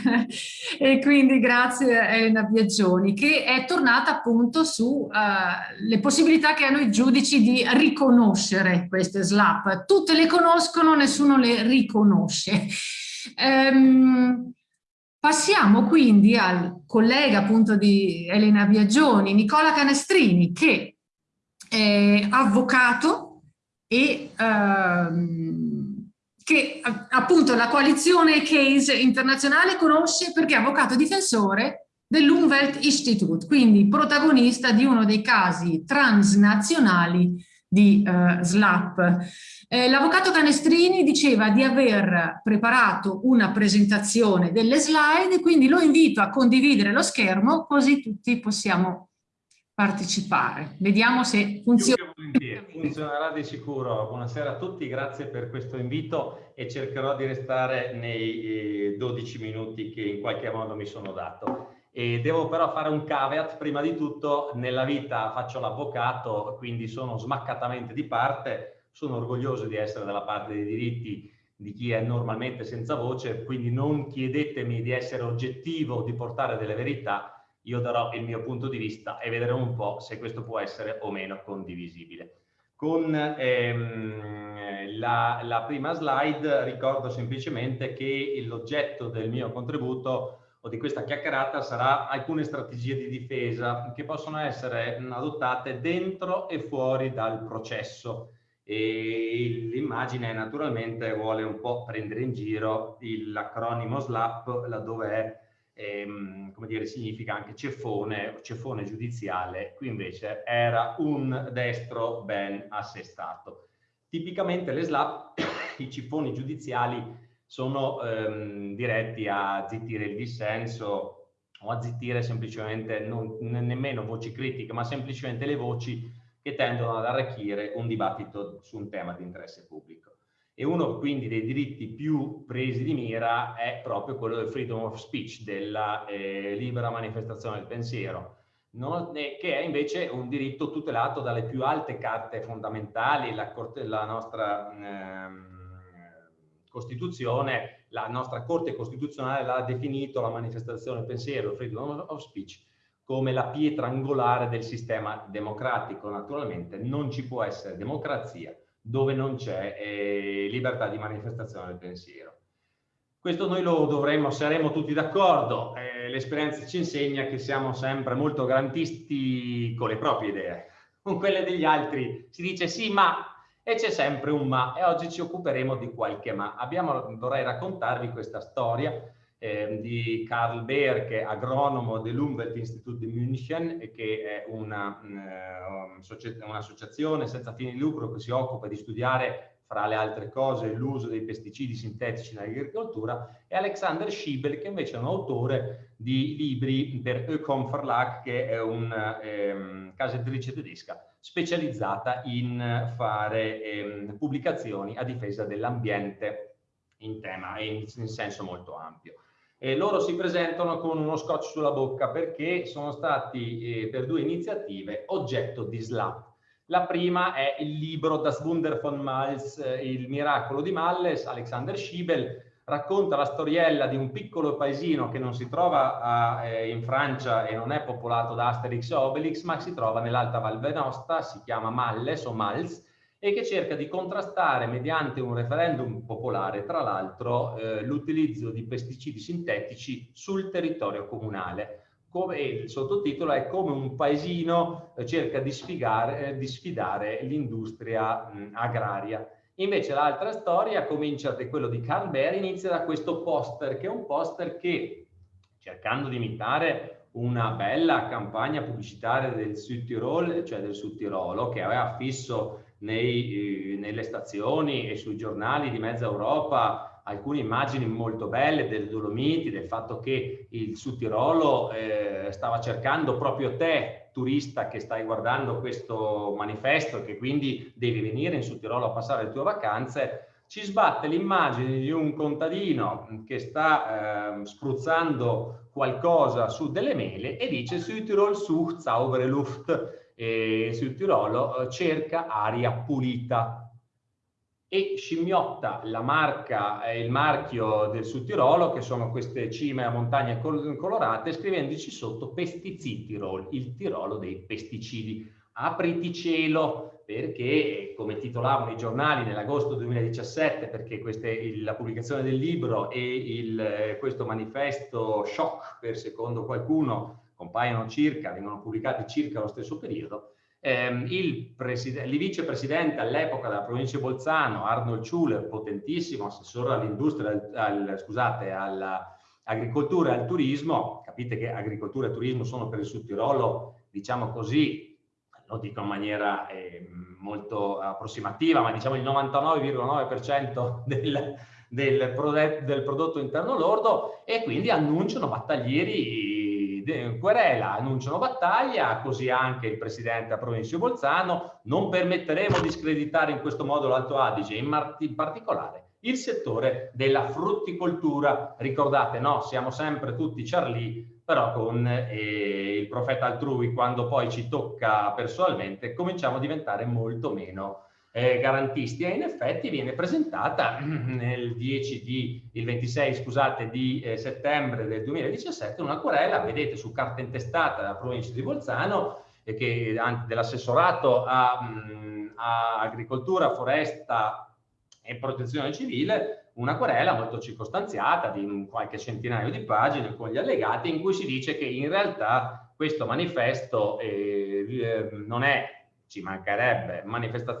e quindi grazie Elena Biagioni che è tornata appunto sulle uh, possibilità che hanno i giudici di riconoscere queste SLAP. Tutte le conoscono, nessuno le riconosce. Um, Passiamo quindi al collega appunto di Elena Biagioni, Nicola Canestrini, che è avvocato e ehm, che appunto la coalizione Case internazionale conosce perché è avvocato difensore dell'Umweltinstitut, quindi protagonista di uno dei casi transnazionali di uh, SLAP. Eh, L'avvocato Canestrini diceva di aver preparato una presentazione delle slide, quindi lo invito a condividere lo schermo così tutti possiamo partecipare. Vediamo se funziona. Funzionerà di sicuro. Buonasera a tutti, grazie per questo invito e cercherò di restare nei 12 eh, minuti che in qualche modo mi sono dato. E devo però fare un caveat, prima di tutto nella vita faccio l'avvocato, quindi sono smaccatamente di parte, sono orgoglioso di essere dalla parte dei diritti di chi è normalmente senza voce, quindi non chiedetemi di essere oggettivo, di portare delle verità, io darò il mio punto di vista e vedremo un po' se questo può essere o meno condivisibile. Con ehm, la, la prima slide ricordo semplicemente che l'oggetto del mio contributo o di questa chiacchierata sarà alcune strategie di difesa che possono essere adottate dentro e fuori dal processo e l'immagine naturalmente vuole un po' prendere in giro l'acronimo SLAP laddove è ehm, come dire, significa anche ceffone, ceffone giudiziale, qui invece era un destro ben assestato. Tipicamente le SLAP, i ceffoni giudiziali sono ehm, diretti a zittire il dissenso o a zittire semplicemente non, nemmeno voci critiche, ma semplicemente le voci che tendono ad arricchire un dibattito su un tema di interesse pubblico. E uno quindi dei diritti più presi di mira è proprio quello del freedom of speech, della eh, libera manifestazione del pensiero, non, eh, che è invece un diritto tutelato dalle più alte carte fondamentali, la, la nostra... Ehm, Costituzione, la nostra Corte Costituzionale l'ha definito la manifestazione del pensiero, freedom of speech, come la pietra angolare del sistema democratico. Naturalmente non ci può essere democrazia dove non c'è eh, libertà di manifestazione del pensiero. Questo noi lo dovremmo, saremo tutti d'accordo, eh, l'esperienza ci insegna che siamo sempre molto garantisti con le proprie idee, con quelle degli altri si dice sì ma e c'è sempre un ma e oggi ci occuperemo di qualche ma. Abbiamo, vorrei raccontarvi questa storia eh, di Karl è agronomo dell'Umwelt Institut di München e che è un'associazione una senza fini di lucro che si occupa di studiare fra le altre cose l'uso dei pesticidi sintetici nell'agricoltura e Alexander Schiebel che invece è un autore di libri per Ökom Verlag che è una ehm, casa editrice tedesca specializzata in fare ehm, pubblicazioni a difesa dell'ambiente in tema in, in senso molto ampio. E loro si presentano con uno scotch sulla bocca perché sono stati eh, per due iniziative oggetto di SLAP. La prima è il libro Das Wunder von Malz, eh, il miracolo di Malles, Alexander Schiebel, racconta la storiella di un piccolo paesino che non si trova a, eh, in Francia e non è popolato da Asterix e Obelix, ma si trova nell'Alta Val Venosta, si chiama Malles o Mals, e che cerca di contrastare mediante un referendum popolare, tra l'altro, eh, l'utilizzo di pesticidi sintetici sul territorio comunale. Come, il sottotitolo è come un paesino eh, cerca di, sfigare, eh, di sfidare l'industria agraria. Invece l'altra storia comincia da quello di Carl Bear, inizia da questo poster, che è un poster che, cercando di imitare una bella campagna pubblicitaria del Sud Tirol, cioè del Sud Tirolo, che aveva fisso nei, eh, nelle stazioni e sui giornali di mezza Europa alcune immagini molto belle delle Dolomiti, del fatto che il Sud Tirolo eh, stava cercando proprio te turista che stai guardando questo manifesto e che quindi devi venire in Sud Tirolo a passare le tue vacanze, ci sbatte l'immagine di un contadino che sta eh, spruzzando qualcosa su delle mele e dice Südtirol sucht saubere Luft e Südtirolo eh, cerca aria pulita e scimmiotta la marca, eh, il marchio del Sud Tirolo, che sono queste cime a montagne colorate, scrivendoci sotto pesticidi Tirol, il Tirolo dei pesticidi. Apriti cielo, perché, come titolavano i giornali nell'agosto 2017, perché queste, la pubblicazione del libro e il, questo manifesto shock, per secondo qualcuno, compaiono circa, vengono pubblicati circa allo stesso periodo, ehm, il, il vicepresidente all'epoca della provincia di Bolzano, Arnold Schuller, potentissimo assessore all'industria, al, scusate, all'agricoltura e al turismo, capite che agricoltura e turismo sono per il Sud Tirolo, diciamo così, lo dico in maniera eh, molto approssimativa, ma diciamo il 99,9% del, del, del prodotto interno lordo e quindi annunciano battaglieri querela, annunciano battaglia, così anche il presidente a provincia di Bolzano, non permetteremo di screditare in questo modo l'Alto Adige, in, in particolare il settore della frutticoltura. Ricordate, no, siamo sempre tutti Charlie, però con eh, il profeta altrui, quando poi ci tocca personalmente, cominciamo a diventare molto meno eh, garantisti e in effetti viene presentata nel 10 di, il 26 scusate, di eh, settembre del 2017 una querela, vedete su carta intestata della provincia di Bolzano, e che dell'assessorato a, a agricoltura, foresta e protezione civile, una querela molto circostanziata di qualche centinaio di pagine con gli allegati in cui si dice che in realtà questo manifesto eh, eh non è ci mancherebbe,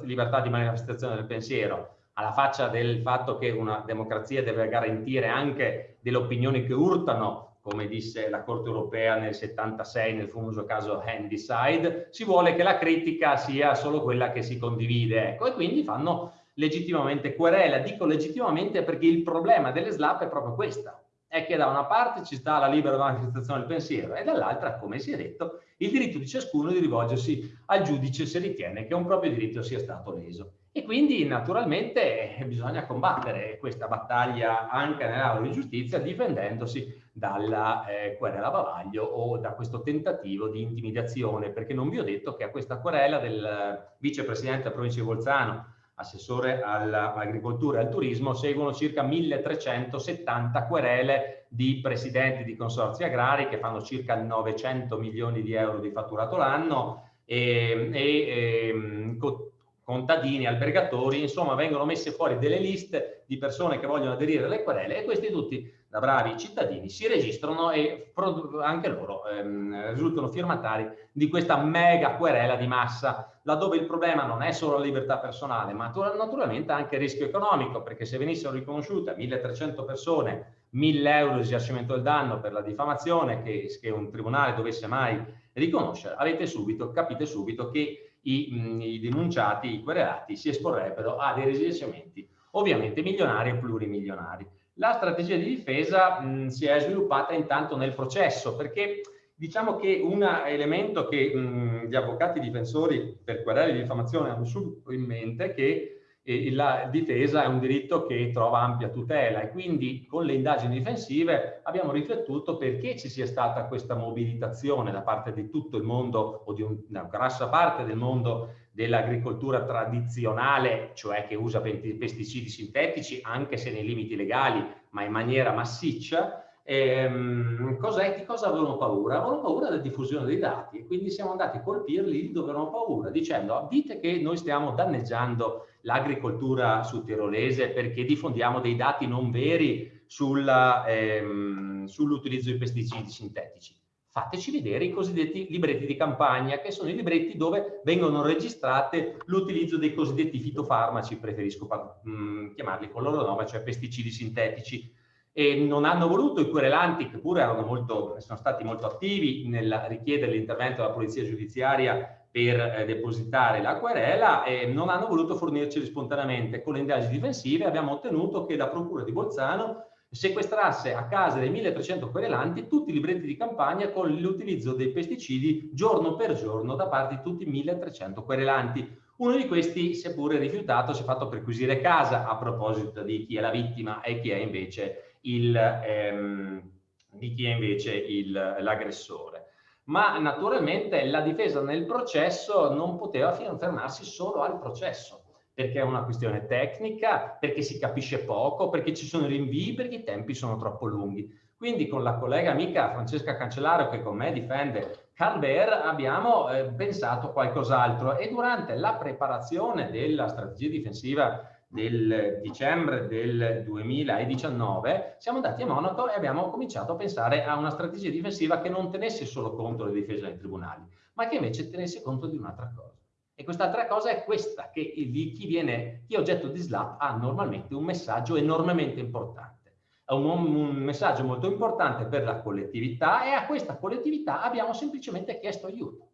libertà di manifestazione del pensiero, alla faccia del fatto che una democrazia deve garantire anche delle opinioni che urtano, come disse la Corte europea nel 76 nel famoso caso Handyside, si vuole che la critica sia solo quella che si condivide, ecco, e quindi fanno legittimamente querela. Dico legittimamente perché il problema delle SLAP è proprio questo, è che da una parte ci sta la libera manifestazione del pensiero e dall'altra, come si è detto, il diritto di ciascuno di rivolgersi al giudice se ritiene che un proprio diritto sia stato leso. E quindi naturalmente bisogna combattere questa battaglia anche nell'aula di giustizia difendendosi dalla eh, querela bavaglio o da questo tentativo di intimidazione, perché non vi ho detto che a questa querela del vicepresidente della provincia di Bolzano, assessore all'agricoltura e al turismo, seguono circa 1370 querele di presidenti di consorzi agrari che fanno circa 900 milioni di euro di fatturato l'anno e, e, e ehm, contadini, albergatori, insomma vengono messe fuori delle liste di persone che vogliono aderire alle querele e questi tutti da bravi cittadini si registrano e anche loro ehm, risultano firmatari di questa mega querela di massa, laddove il problema non è solo la libertà personale, ma naturalmente anche il rischio economico, perché se venissero riconosciute 1300 persone 1000 euro di risarcimento del danno per la diffamazione che, che un tribunale dovesse mai riconoscere, avete subito, capite subito che i, mh, i denunciati, i querelati si esporrebbero a dei risarcimenti ovviamente milionari e plurimilionari. La strategia di difesa mh, si è sviluppata intanto nel processo perché diciamo che un elemento che mh, gli avvocati difensori per querele di diffamazione hanno subito in mente è che eh, la difesa è un diritto che trova ampia tutela e quindi con le indagini difensive abbiamo riflettuto perché ci sia stata questa mobilitazione da parte di tutto il mondo o di un, una grossa parte del mondo dell'agricoltura tradizionale, cioè che usa pesticidi sintetici, anche se nei limiti legali, ma in maniera massiccia, ehm, di cosa avevano paura? Avevano paura della diffusione dei dati e quindi siamo andati a colpirli dove avevano paura, dicendo dite che noi stiamo danneggiando l'agricoltura sudtirolese perché diffondiamo dei dati non veri ehm, sull'utilizzo di pesticidi sintetici fateci vedere i cosiddetti libretti di campagna, che sono i libretti dove vengono registrate l'utilizzo dei cosiddetti fitofarmaci, preferisco mh, mm, chiamarli con loro nome, cioè pesticidi sintetici. E non hanno voluto i querelanti, che pure molto, sono stati molto attivi nel richiedere l'intervento della polizia giudiziaria per eh, depositare la querela e non hanno voluto fornirci spontaneamente. Con le indagini difensive abbiamo ottenuto che la Procura di Bolzano sequestrasse a casa dei 1300 querelanti tutti i libretti di campagna con l'utilizzo dei pesticidi giorno per giorno da parte di tutti i 1300 querelanti. Uno di questi, seppure rifiutato, si è fatto perquisire casa a proposito di chi è la vittima e chi è invece ehm, l'aggressore. Ma naturalmente la difesa nel processo non poteva fermarsi solo al processo perché è una questione tecnica, perché si capisce poco, perché ci sono rinvii, perché i tempi sono troppo lunghi. Quindi con la collega amica Francesca Cancellario che con me difende Carl Bear abbiamo eh, pensato qualcos'altro e durante la preparazione della strategia difensiva del dicembre del 2019 siamo andati a Monaco e abbiamo cominciato a pensare a una strategia difensiva che non tenesse solo conto della difesa dei tribunali, ma che invece tenesse conto di un'altra cosa. E quest'altra cosa è questa, che chi, viene, chi è oggetto di SLAP ha normalmente un messaggio enormemente importante. È un, un messaggio molto importante per la collettività e a questa collettività abbiamo semplicemente chiesto aiuto.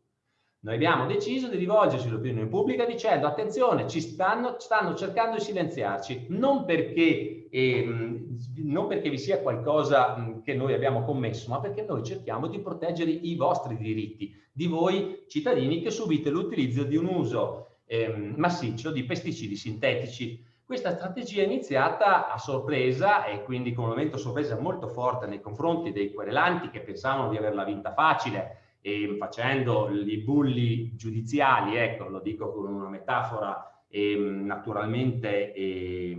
Noi abbiamo deciso di rivolgerci all'opinione pubblica dicendo attenzione, ci stanno, stanno cercando di silenziarci, non perché, eh, non perché vi sia qualcosa che noi abbiamo commesso, ma perché noi cerchiamo di proteggere i vostri diritti, di voi cittadini che subite l'utilizzo di un uso eh, massiccio di pesticidi sintetici. Questa strategia è iniziata a sorpresa e quindi con un momento sorpresa molto forte nei confronti dei querelanti che pensavano di averla vinta facile, e facendo i bulli giudiziali, ecco, lo dico con una metafora eh, naturalmente eh,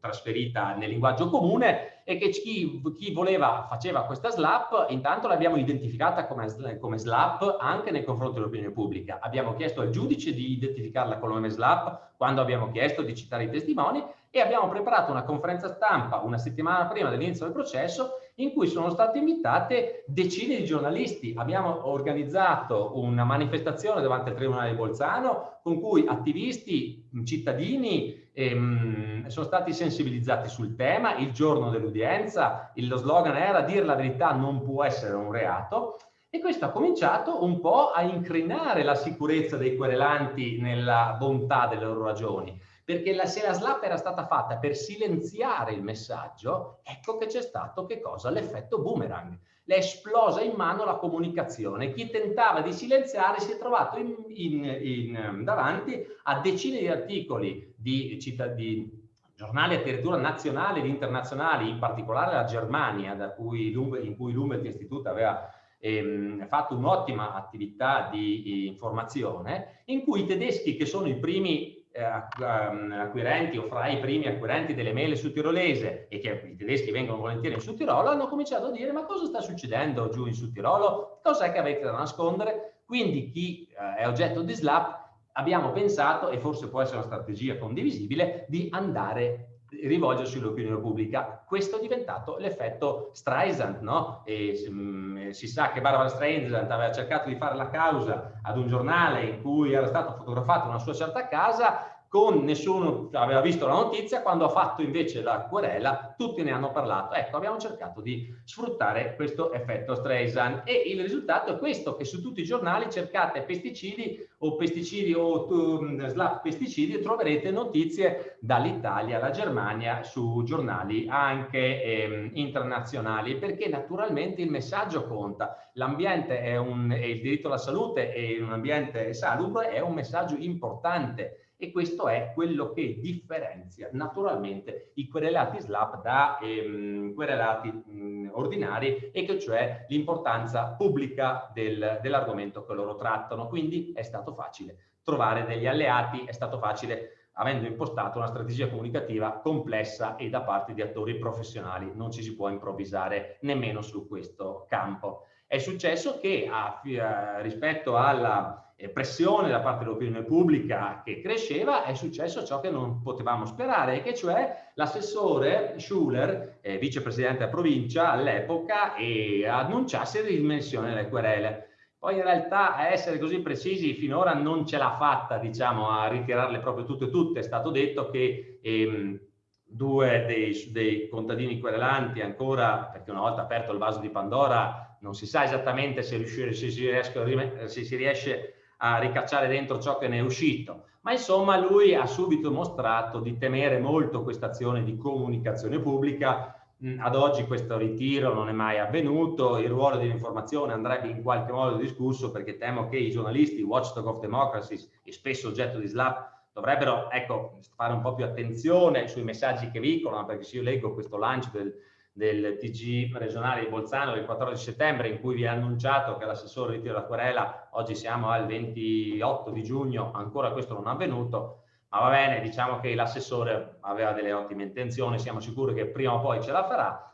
trasferita nel linguaggio comune, e che chi, chi voleva, faceva questa slap, intanto l'abbiamo identificata come, come slap anche nei confronti dell'opinione pubblica. Abbiamo chiesto al giudice di identificarla come slap quando abbiamo chiesto di citare i testimoni e abbiamo preparato una conferenza stampa una settimana prima dell'inizio del processo in cui sono state invitate decine di giornalisti. Abbiamo organizzato una manifestazione davanti al Tribunale di Bolzano con cui attivisti, cittadini ehm, sono stati sensibilizzati sul tema. Il giorno dell'udienza lo slogan era dire la verità non può essere un reato e questo ha cominciato un po' a incrinare la sicurezza dei querelanti nella bontà delle loro ragioni perché la, se la slap era stata fatta per silenziare il messaggio, ecco che c'è stato che cosa? L'effetto boomerang. Le è esplosa in mano la comunicazione. Chi tentava di silenziare si è trovato in, in, in, davanti a decine di articoli di, di giornali addirittura nazionali ed internazionali, in particolare la Germania, cui in cui l'Umwelt Institute aveva ehm, fatto un'ottima attività di informazione, in cui i tedeschi, che sono i primi eh, ehm, acquirenti o fra i primi acquirenti delle mele su tirolese e che i tedeschi vengono volentieri in Sud Tirolo, hanno cominciato a dire ma cosa sta succedendo giù in Sud Tirolo? Cos'è che avete da nascondere? Quindi chi eh, è oggetto di SLAP abbiamo pensato, e forse può essere una strategia condivisibile, di andare rivolgersi all'opinione pubblica. Questo è diventato l'effetto Streisand, no? E, mh, si sa che Barbara Streisand aveva cercato di fare la causa ad un giornale in cui era stata fotografata una sua certa casa con nessuno aveva visto la notizia, quando ha fatto invece la querela tutti ne hanno parlato. Ecco, abbiamo cercato di sfruttare questo effetto Streisand e il risultato è questo, che su tutti i giornali cercate pesticidi o pesticidi o um, slap pesticidi e troverete notizie dall'Italia alla Germania su giornali anche eh, internazionali, perché naturalmente il messaggio conta. L'ambiente è un, il diritto alla salute e un ambiente salubre è un messaggio importante e questo è quello che differenzia naturalmente i querelati SLAP da ehm, querelati mh, ordinari e che cioè l'importanza pubblica del, dell'argomento che loro trattano. Quindi è stato facile trovare degli alleati, è stato facile avendo impostato una strategia comunicativa complessa e da parte di attori professionali. Non ci si può improvvisare nemmeno su questo campo. È successo che a, a, rispetto alla pressione da parte dell'opinione pubblica che cresceva, è successo ciò che non potevamo sperare, che cioè l'assessore Schuller, eh, vicepresidente della provincia all'epoca, e annunciasse la dimensione delle querele. Poi in realtà a essere così precisi finora non ce l'ha fatta, diciamo, a ritirarle proprio tutte e tutte. È stato detto che ehm, due dei, dei, contadini querelanti ancora, perché una volta aperto il vaso di Pandora, non si sa esattamente se, riuscire, se, si, riesce, se si riesce a ricacciare dentro ciò che ne è uscito. Ma insomma lui ha subito mostrato di temere molto questa azione di comunicazione pubblica. Mm, ad oggi questo ritiro non è mai avvenuto, il ruolo dell'informazione andrebbe in qualche modo discusso perché temo che i giornalisti, watchdog of democracy e spesso oggetto di slap, dovrebbero ecco, fare un po' più attenzione sui messaggi che veicolano, perché se io leggo questo lancio del, del TG regionale di Bolzano del 14 settembre in cui vi ha annunciato che l'assessore ritira la querela, oggi siamo al 28 di giugno, ancora questo non è avvenuto, ma va bene, diciamo che l'assessore aveva delle ottime intenzioni, siamo sicuri che prima o poi ce la farà.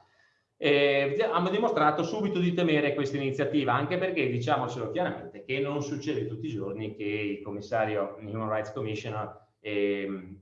eh, hanno dimostrato subito di temere questa iniziativa, anche perché diciamocelo chiaramente che non succede tutti i giorni che il commissario Human Rights Commissioner eh,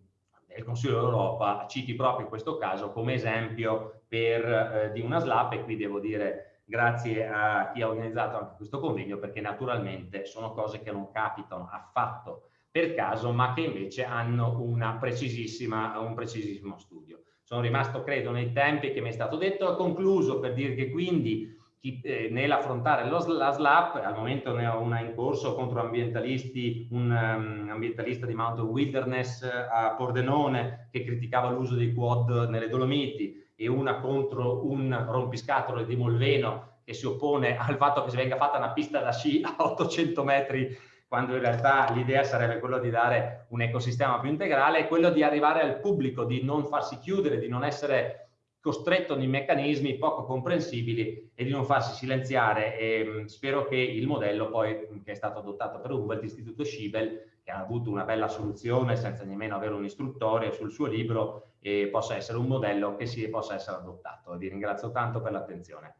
del Consiglio d'Europa citi proprio questo caso come esempio per, eh, di una SLAP e qui devo dire grazie a chi ha organizzato anche questo convegno perché naturalmente sono cose che non capitano affatto per caso ma che invece hanno un precisissimo studio. Sono rimasto credo nei tempi che mi è stato detto, ho concluso per dire che quindi eh, nell'affrontare la SLAP, al momento ne ho una in corso contro ambientalisti, un um, ambientalista di Mountain Wilderness a Pordenone che criticava l'uso dei quad nelle Dolomiti e una contro un rompiscatole di Molveno che si oppone al fatto che si venga fatta una pista da sci a 800 metri quando in realtà l'idea sarebbe quello di dare un ecosistema più integrale, è quello di arrivare al pubblico, di non farsi chiudere, di non essere costretto in meccanismi poco comprensibili e di non farsi silenziare. E mh, spero che il modello poi che è stato adottato per Humboldt, l'Istituto Scibel, che ha avuto una bella soluzione senza nemmeno avere un istruttore sul suo libro, e possa essere un modello che si possa essere adottato. Vi ringrazio tanto per l'attenzione.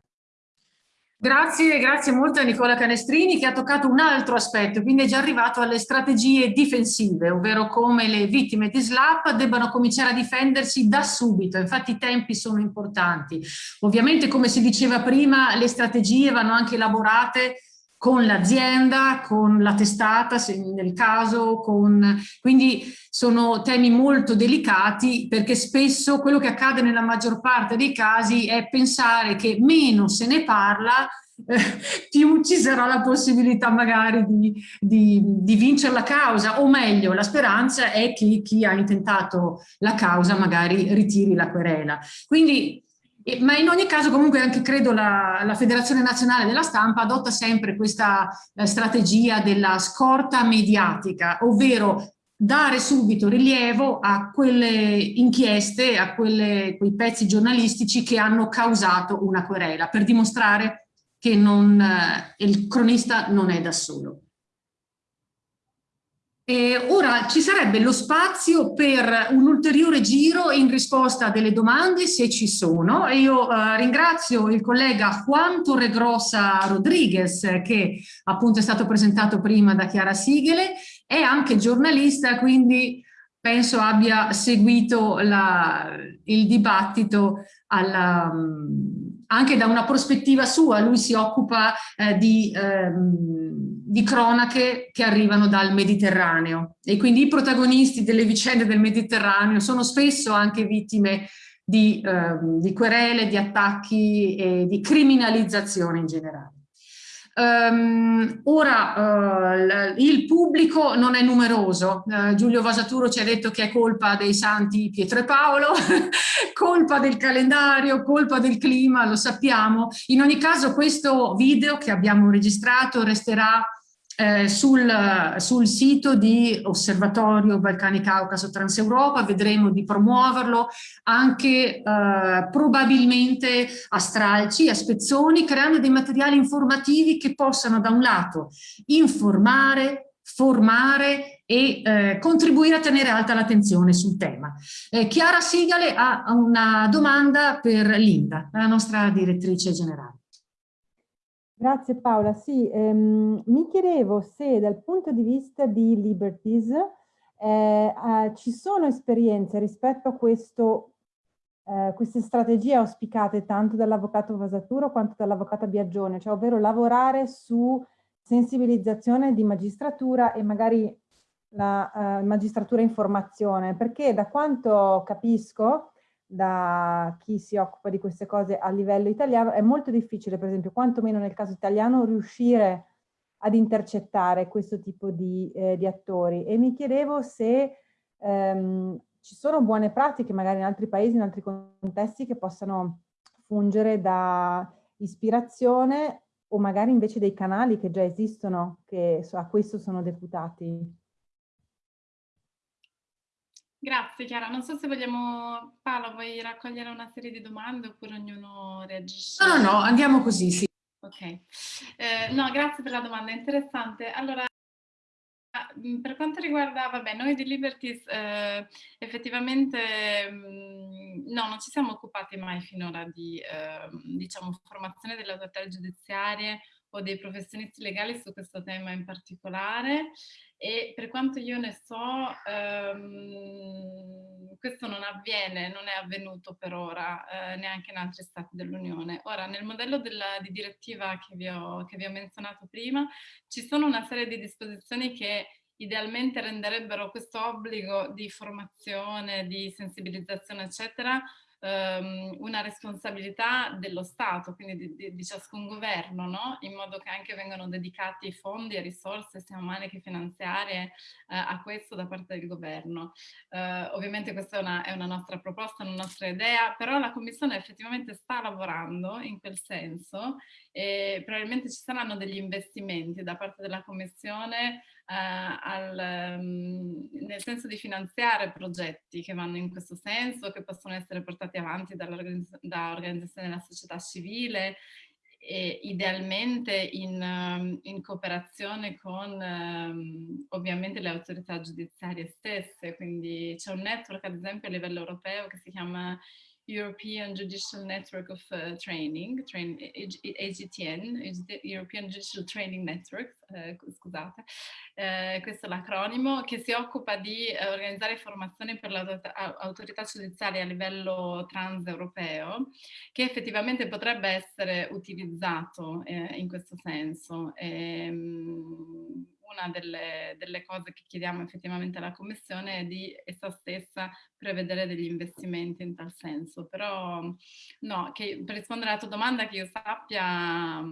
Grazie, grazie molto a Nicola Canestrini che ha toccato un altro aspetto, quindi è già arrivato alle strategie difensive, ovvero come le vittime di SLAP debbano cominciare a difendersi da subito, infatti i tempi sono importanti. Ovviamente come si diceva prima le strategie vanno anche elaborate con l'azienda, con la testata se nel caso, con... quindi sono temi molto delicati perché spesso quello che accade nella maggior parte dei casi è pensare che meno se ne parla eh, più ci sarà la possibilità magari di, di, di, vincere la causa o meglio la speranza è che chi ha intentato la causa magari ritiri la querela. Quindi ma in ogni caso comunque anche credo la, la Federazione Nazionale della Stampa adotta sempre questa eh, strategia della scorta mediatica, ovvero dare subito rilievo a quelle inchieste, a quelle, quei pezzi giornalistici che hanno causato una querela, per dimostrare che non, eh, il cronista non è da solo. E ora ci sarebbe lo spazio per un ulteriore giro in risposta a delle domande se ci sono. E io eh, ringrazio il collega Juan Torregrossa Rodriguez che appunto è stato presentato prima da Chiara Sigele, è anche giornalista quindi penso abbia seguito la, il dibattito alla, anche da una prospettiva sua, lui si occupa eh, di, ehm, di, cronache che arrivano dal Mediterraneo e quindi i protagonisti delle vicende del Mediterraneo sono spesso anche vittime di, ehm, di querele, di attacchi e di criminalizzazione in generale. Um, ora uh, il pubblico non è numeroso, uh, Giulio Vasaturo ci ha detto che è colpa dei santi Pietro e Paolo, colpa del calendario, colpa del clima, lo sappiamo. In ogni caso questo video che abbiamo registrato resterà eh, sul, sul, sito di Osservatorio Balcani Caucaso Transeuropa, vedremo di promuoverlo anche eh, probabilmente a stralci, a spezzoni, creando dei materiali informativi che possano da un lato informare, formare e eh, contribuire a tenere alta l'attenzione sul tema. Eh, Chiara Sigale ha una domanda per Linda, la nostra direttrice generale. Grazie Paola. Sì, ehm, mi chiedevo se dal punto di vista di Liberties eh, eh, ci sono esperienze rispetto a questo, eh, queste strategie auspicate tanto dall'avvocato Vasaturo quanto dall'avvocato Biagione, cioè ovvero lavorare su sensibilizzazione di magistratura e magari la eh, magistratura informazione, perché da quanto capisco da chi si occupa di queste cose a livello italiano, è molto difficile, per esempio, quantomeno nel caso italiano, riuscire ad intercettare questo tipo di, eh, di attori. E mi chiedevo se ehm, ci sono buone pratiche, magari in altri paesi, in altri contesti, che possano fungere da ispirazione o magari invece dei canali che già esistono, che a questo sono deputati. Grazie Chiara, non so se vogliamo, Paola vuoi raccogliere una serie di domande oppure ognuno reagisce? No, no, no andiamo così, sì. Ok, eh, no grazie per la domanda, interessante. Allora, mm, per quanto riguarda, vabbè, noi di Liberties eh, effettivamente mh, mm, no, non ci siamo occupati mai finora di eh, diciamo, formazione delle autorità giudiziarie o dei professionisti legali su questo tema in particolare e per quanto io ne so ehm, questo non avviene, non è avvenuto per ora eh, neanche in altri stati dell'Unione. Ora nel modello della, di direttiva che vi, ho, che vi ho menzionato prima ci sono una serie di disposizioni che idealmente renderebbero questo obbligo di formazione, di sensibilizzazione eccetera ehm, una responsabilità dello Stato, quindi di, di, di ciascun governo, no? in modo che anche vengano dedicati fondi e risorse sia umane che finanziarie eh, a questo da parte del governo. Eh, ovviamente questa è una, è una nostra proposta, una nostra idea, però la Commissione effettivamente sta lavorando in quel senso e probabilmente ci saranno degli investimenti da parte della Commissione al, um, nel senso di finanziare progetti che vanno in questo senso, che possono essere portati avanti da organizzazioni della società civile e idealmente in, um, in cooperazione con um, ovviamente le autorità giudiziarie stesse, quindi c'è un network ad esempio a livello europeo che si chiama European Judicial Network of uh, Training, train, European Judicial Training Network, eh, scusate, eh, questo è l'acronimo, che si occupa di eh, organizzare formazioni per l'autorità giudiziaria a livello transeuropeo, che effettivamente potrebbe essere utilizzato eh, in questo senso. E, ehm, una delle, delle, cose che chiediamo effettivamente alla Commissione è di essa stessa prevedere degli investimenti in tal senso. Però no, che, per rispondere alla tua domanda che io sappia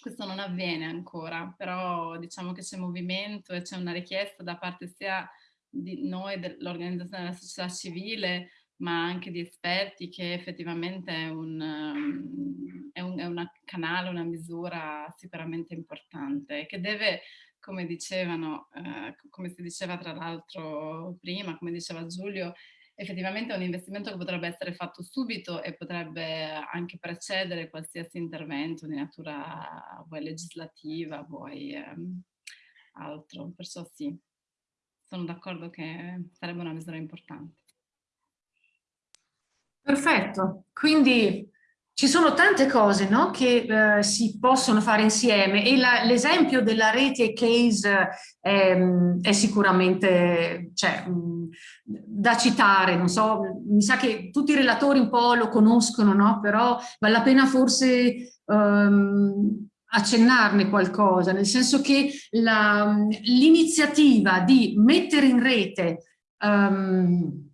questo non avviene ancora, però diciamo che c'è movimento e c'è una richiesta da parte sia di noi, dell'organizzazione della società civile, ma anche di esperti che effettivamente è un, è un, è una canale, una misura sicuramente importante che deve come dicevano, eh, come si diceva tra l'altro prima, come diceva Giulio, effettivamente è un investimento che potrebbe essere fatto subito e potrebbe anche precedere qualsiasi intervento di natura vuoi legislativa, vuoi ehm, altro. Perciò sì, sono d'accordo che sarebbe una misura importante. Perfetto, quindi ci sono tante cose no, che eh, si possono fare insieme e l'esempio della rete case è, è sicuramente cioè, da citare, non so, mi sa che tutti i relatori un po' lo conoscono, no? però vale la pena forse um, accennarne qualcosa, nel senso che l'iniziativa di mettere in rete um,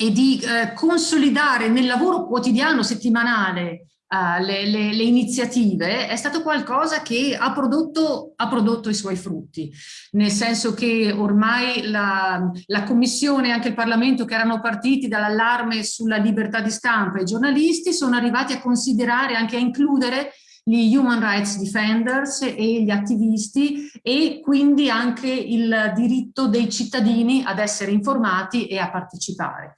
e di eh, consolidare nel lavoro quotidiano, settimanale, uh, le, le, le, iniziative è stato qualcosa che ha prodotto, ha prodotto, i suoi frutti, nel senso che ormai la, la Commissione e anche il Parlamento che erano partiti dall'allarme sulla libertà di stampa e i giornalisti sono arrivati a considerare, anche a includere gli human rights defenders e gli attivisti e quindi anche il diritto dei cittadini ad essere informati e a partecipare.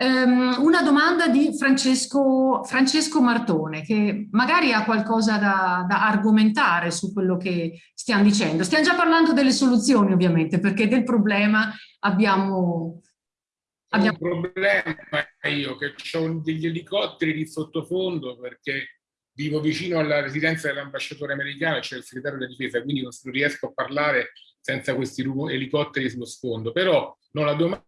Um, una domanda di Francesco, Francesco, Martone che magari ha qualcosa da, da, argomentare su quello che stiamo dicendo. Stiamo già parlando delle soluzioni ovviamente perché del problema abbiamo... abbiamo... un problema io che ho degli elicotteri di sottofondo perché vivo vicino alla residenza dell'ambasciatore americano, c'è il segretario della difesa, quindi non riesco a parlare senza questi elicotteri sullo sfondo. Però no, la domanda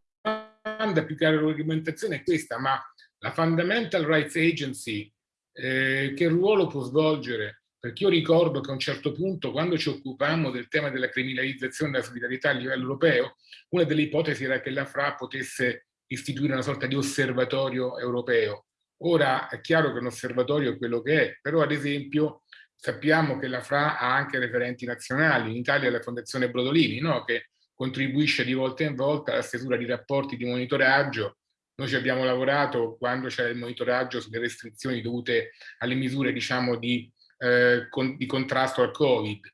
domanda più che l'argomentazione è questa, ma la Fundamental Rights Agency eh, che ruolo può svolgere? Perché io ricordo che a un certo punto, quando ci occupammo del tema della criminalizzazione della solidarietà a livello europeo, una delle ipotesi era che la FRA potesse istituire una sorta di osservatorio europeo. Ora è chiaro che un osservatorio è quello che è, però ad esempio sappiamo che la FRA ha anche referenti nazionali, in Italia la Fondazione Brodolini, no? che contribuisce di volta in volta alla stesura di rapporti di monitoraggio. Noi ci abbiamo lavorato quando c'era il monitoraggio sulle restrizioni dovute alle misure diciamo, di, eh, con, di contrasto al Covid.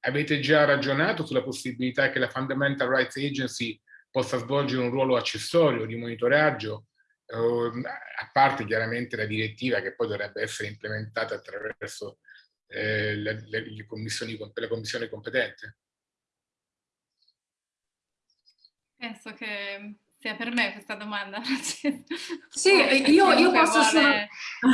Avete già ragionato sulla possibilità che la Fundamental Rights Agency possa svolgere un ruolo accessorio di monitoraggio, a parte chiaramente la direttiva che poi dovrebbe essere implementata attraverso eh, le, le, le commissioni, la commissione competente? Penso che sia per me questa domanda. sì, io, io posso, vuole... solo...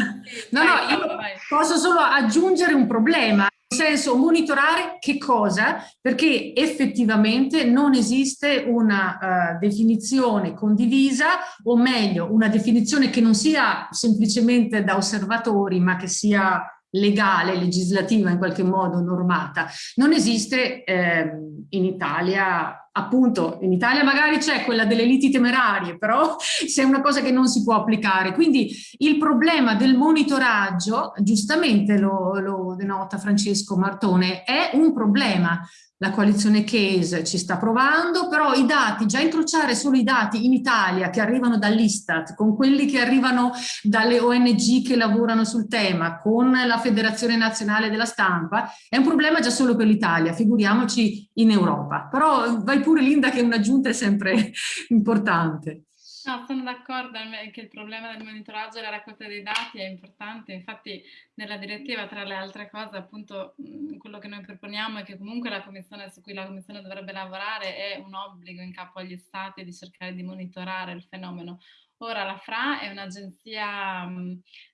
no, no, io posso solo aggiungere un problema senso monitorare che cosa? Perché effettivamente non esiste una uh, definizione condivisa o meglio una definizione che non sia semplicemente da osservatori ma che sia legale, legislativa in qualche modo normata. Non esiste eh, in Italia appunto in Italia magari c'è quella delle liti temerarie, però se è una cosa che non si può applicare. Quindi il problema del monitoraggio, giustamente lo, lo denota Francesco Martone, è un problema la coalizione Case ci sta provando, però i dati, già incrociare solo i dati in Italia che arrivano dall'Istat, con quelli che arrivano dalle ONG che lavorano sul tema, con la Federazione Nazionale della Stampa, è un problema già solo per l'Italia, figuriamoci in Europa. Però vai pure Linda che un'aggiunta è sempre importante. No, sono d'accordo che il problema del monitoraggio e la raccolta dei dati è importante, infatti nella direttiva tra le altre cose appunto quello che noi proponiamo è che comunque la commissione su cui la commissione dovrebbe lavorare è un obbligo in capo agli stati di cercare di monitorare il fenomeno. Ora la FRA è un'agenzia,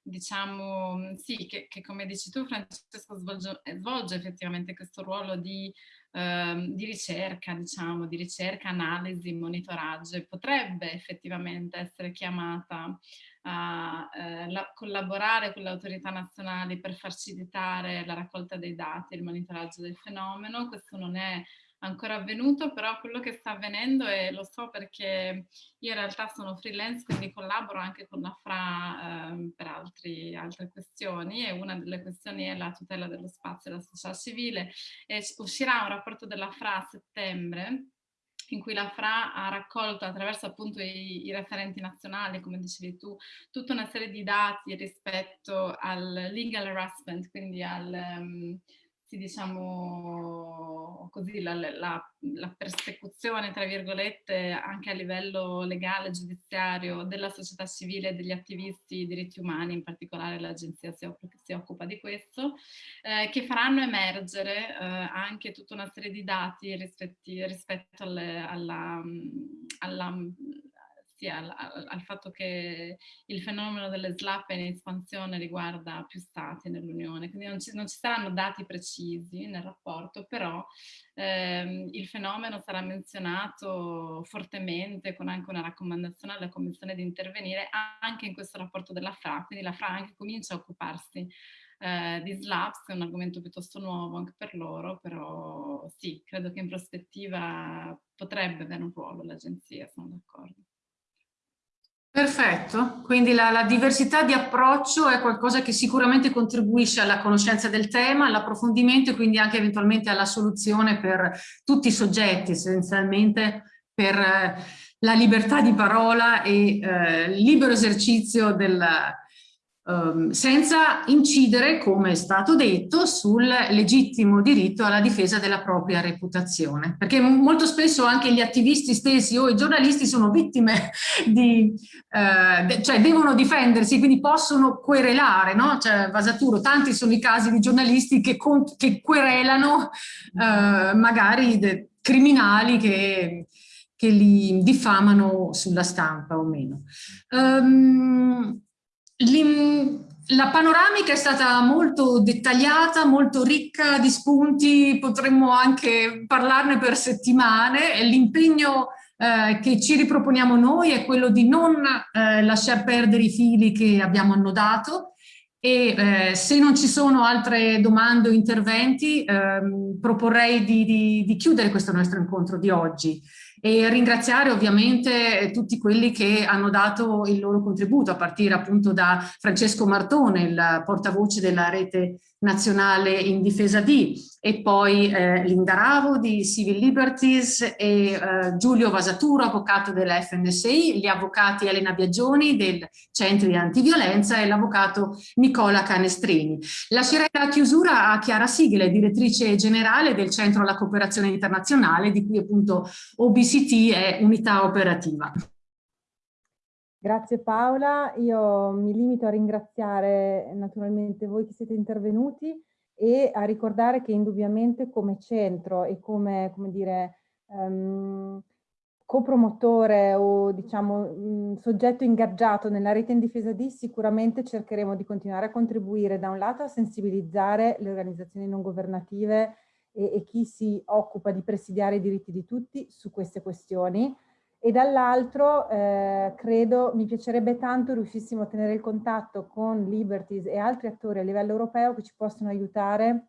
diciamo, sì, che, che, come dici tu Francesco svolge, svolge effettivamente questo ruolo di Ehm, di ricerca, diciamo, di ricerca, analisi, monitoraggio e potrebbe effettivamente essere chiamata a eh, la, collaborare con le autorità nazionali per facilitare la raccolta dei dati e il monitoraggio del fenomeno. Questo non è ancora avvenuto, però quello che sta avvenendo e lo so perché io in realtà sono freelance, quindi collaboro anche con la FRA eh, per altri, altre questioni e una delle questioni è la tutela dello spazio e la società civile. E uscirà un rapporto della FRA a settembre in cui la FRA ha raccolto attraverso appunto i, i, referenti nazionali, come dicevi tu, tutta una serie di dati rispetto al legal harassment, quindi al, um, sì, diciamo così, la, la, la, persecuzione, tra virgolette, anche a livello legale, giudiziario, della società civile degli attivisti di diritti umani, in particolare l'agenzia si, si, occupa di questo, eh, che faranno emergere eh, anche tutta una serie di dati rispetti, rispetto alle, alla, alla sia al, al, fatto che il fenomeno delle slap in espansione riguarda più stati nell'Unione, quindi non ci, non ci, saranno dati precisi nel rapporto, però ehm, il fenomeno sarà menzionato fortemente con anche una raccomandazione alla Commissione di intervenire anche in questo rapporto della FRA, quindi la FRA anche comincia a occuparsi eh, di SLAPS, è un argomento piuttosto nuovo anche per loro, però sì, credo che in prospettiva potrebbe avere un ruolo l'agenzia, sono d'accordo. Perfetto, quindi la, la, diversità di approccio è qualcosa che sicuramente contribuisce alla conoscenza del tema, all'approfondimento e quindi anche eventualmente alla soluzione per tutti i soggetti, essenzialmente per eh, la libertà di parola e eh, libero esercizio del, Ehm, senza incidere, come è stato detto, sul legittimo diritto alla difesa della propria reputazione. Perché molto spesso anche gli attivisti stessi o i giornalisti sono vittime di, eh, cioè devono difendersi, quindi possono querelare, no? Cioè, Vasaturo, tanti sono i casi di giornalisti che, che querelano eh, magari criminali che che li diffamano sulla stampa o meno. Um, la panoramica è stata molto dettagliata, molto ricca di spunti, potremmo anche parlarne per settimane. L'impegno eh, che ci riproponiamo noi è quello di non eh, lasciar perdere i fili che abbiamo annodato e eh, se non ci sono altre domande o interventi ehm, proporrei di, di, di chiudere questo nostro incontro di oggi e ringraziare ovviamente tutti quelli che hanno dato il loro contributo a partire appunto da Francesco Martone, il portavoce della rete nazionale in difesa di e poi eh, Linda Ravo di Civil Liberties e eh, Giulio Vasaturo, avvocato della FNSI, gli avvocati Elena Biagioni del Centro di Antiviolenza e l'avvocato Nicola Canestrini. Lascerei la chiusura a Chiara Sigle, direttrice generale del Centro alla Cooperazione Internazionale, di cui appunto OBCT è unità operativa. Grazie Paola, io mi limito a ringraziare naturalmente voi che siete intervenuti e a ricordare che indubbiamente come centro e come, come dire, um, copromotore o diciamo mh, soggetto ingaggiato nella rete in difesa di, sicuramente cercheremo di continuare a contribuire da un lato a sensibilizzare le organizzazioni non governative e, e chi si occupa di presidiare i diritti di tutti su queste questioni e dall'altro eh, credo mi piacerebbe tanto riuscissimo a tenere il contatto con Liberties e altri attori a livello europeo che ci possono aiutare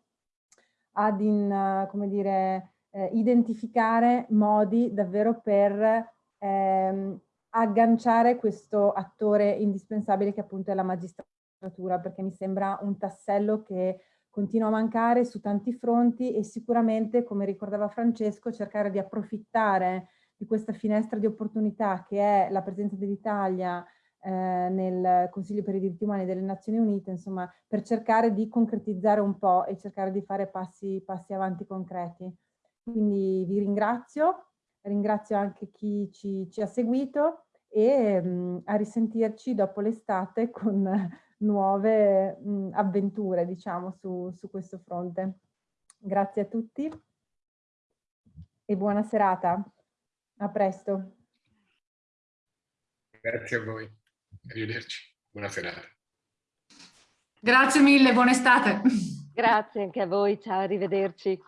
ad in, come dire, eh, identificare modi davvero per ehm, agganciare questo attore indispensabile che appunto è la magistratura, perché mi sembra un tassello che continua a mancare su tanti fronti e sicuramente, come ricordava Francesco, cercare di approfittare di questa finestra di opportunità che è la presenza dell'Italia eh, nel Consiglio per i diritti umani delle Nazioni Unite, insomma, per cercare di concretizzare un po' e cercare di fare passi, passi avanti concreti. Quindi vi ringrazio, ringrazio anche chi ci, ci ha seguito e mh, mm, a risentirci dopo l'estate con nuove mh, mm, avventure, diciamo, su, su questo fronte. Grazie a tutti e buona serata. A presto. Grazie a voi. Arrivederci. Buona serata. Grazie mille, buona estate. Grazie anche a voi, ciao, arrivederci.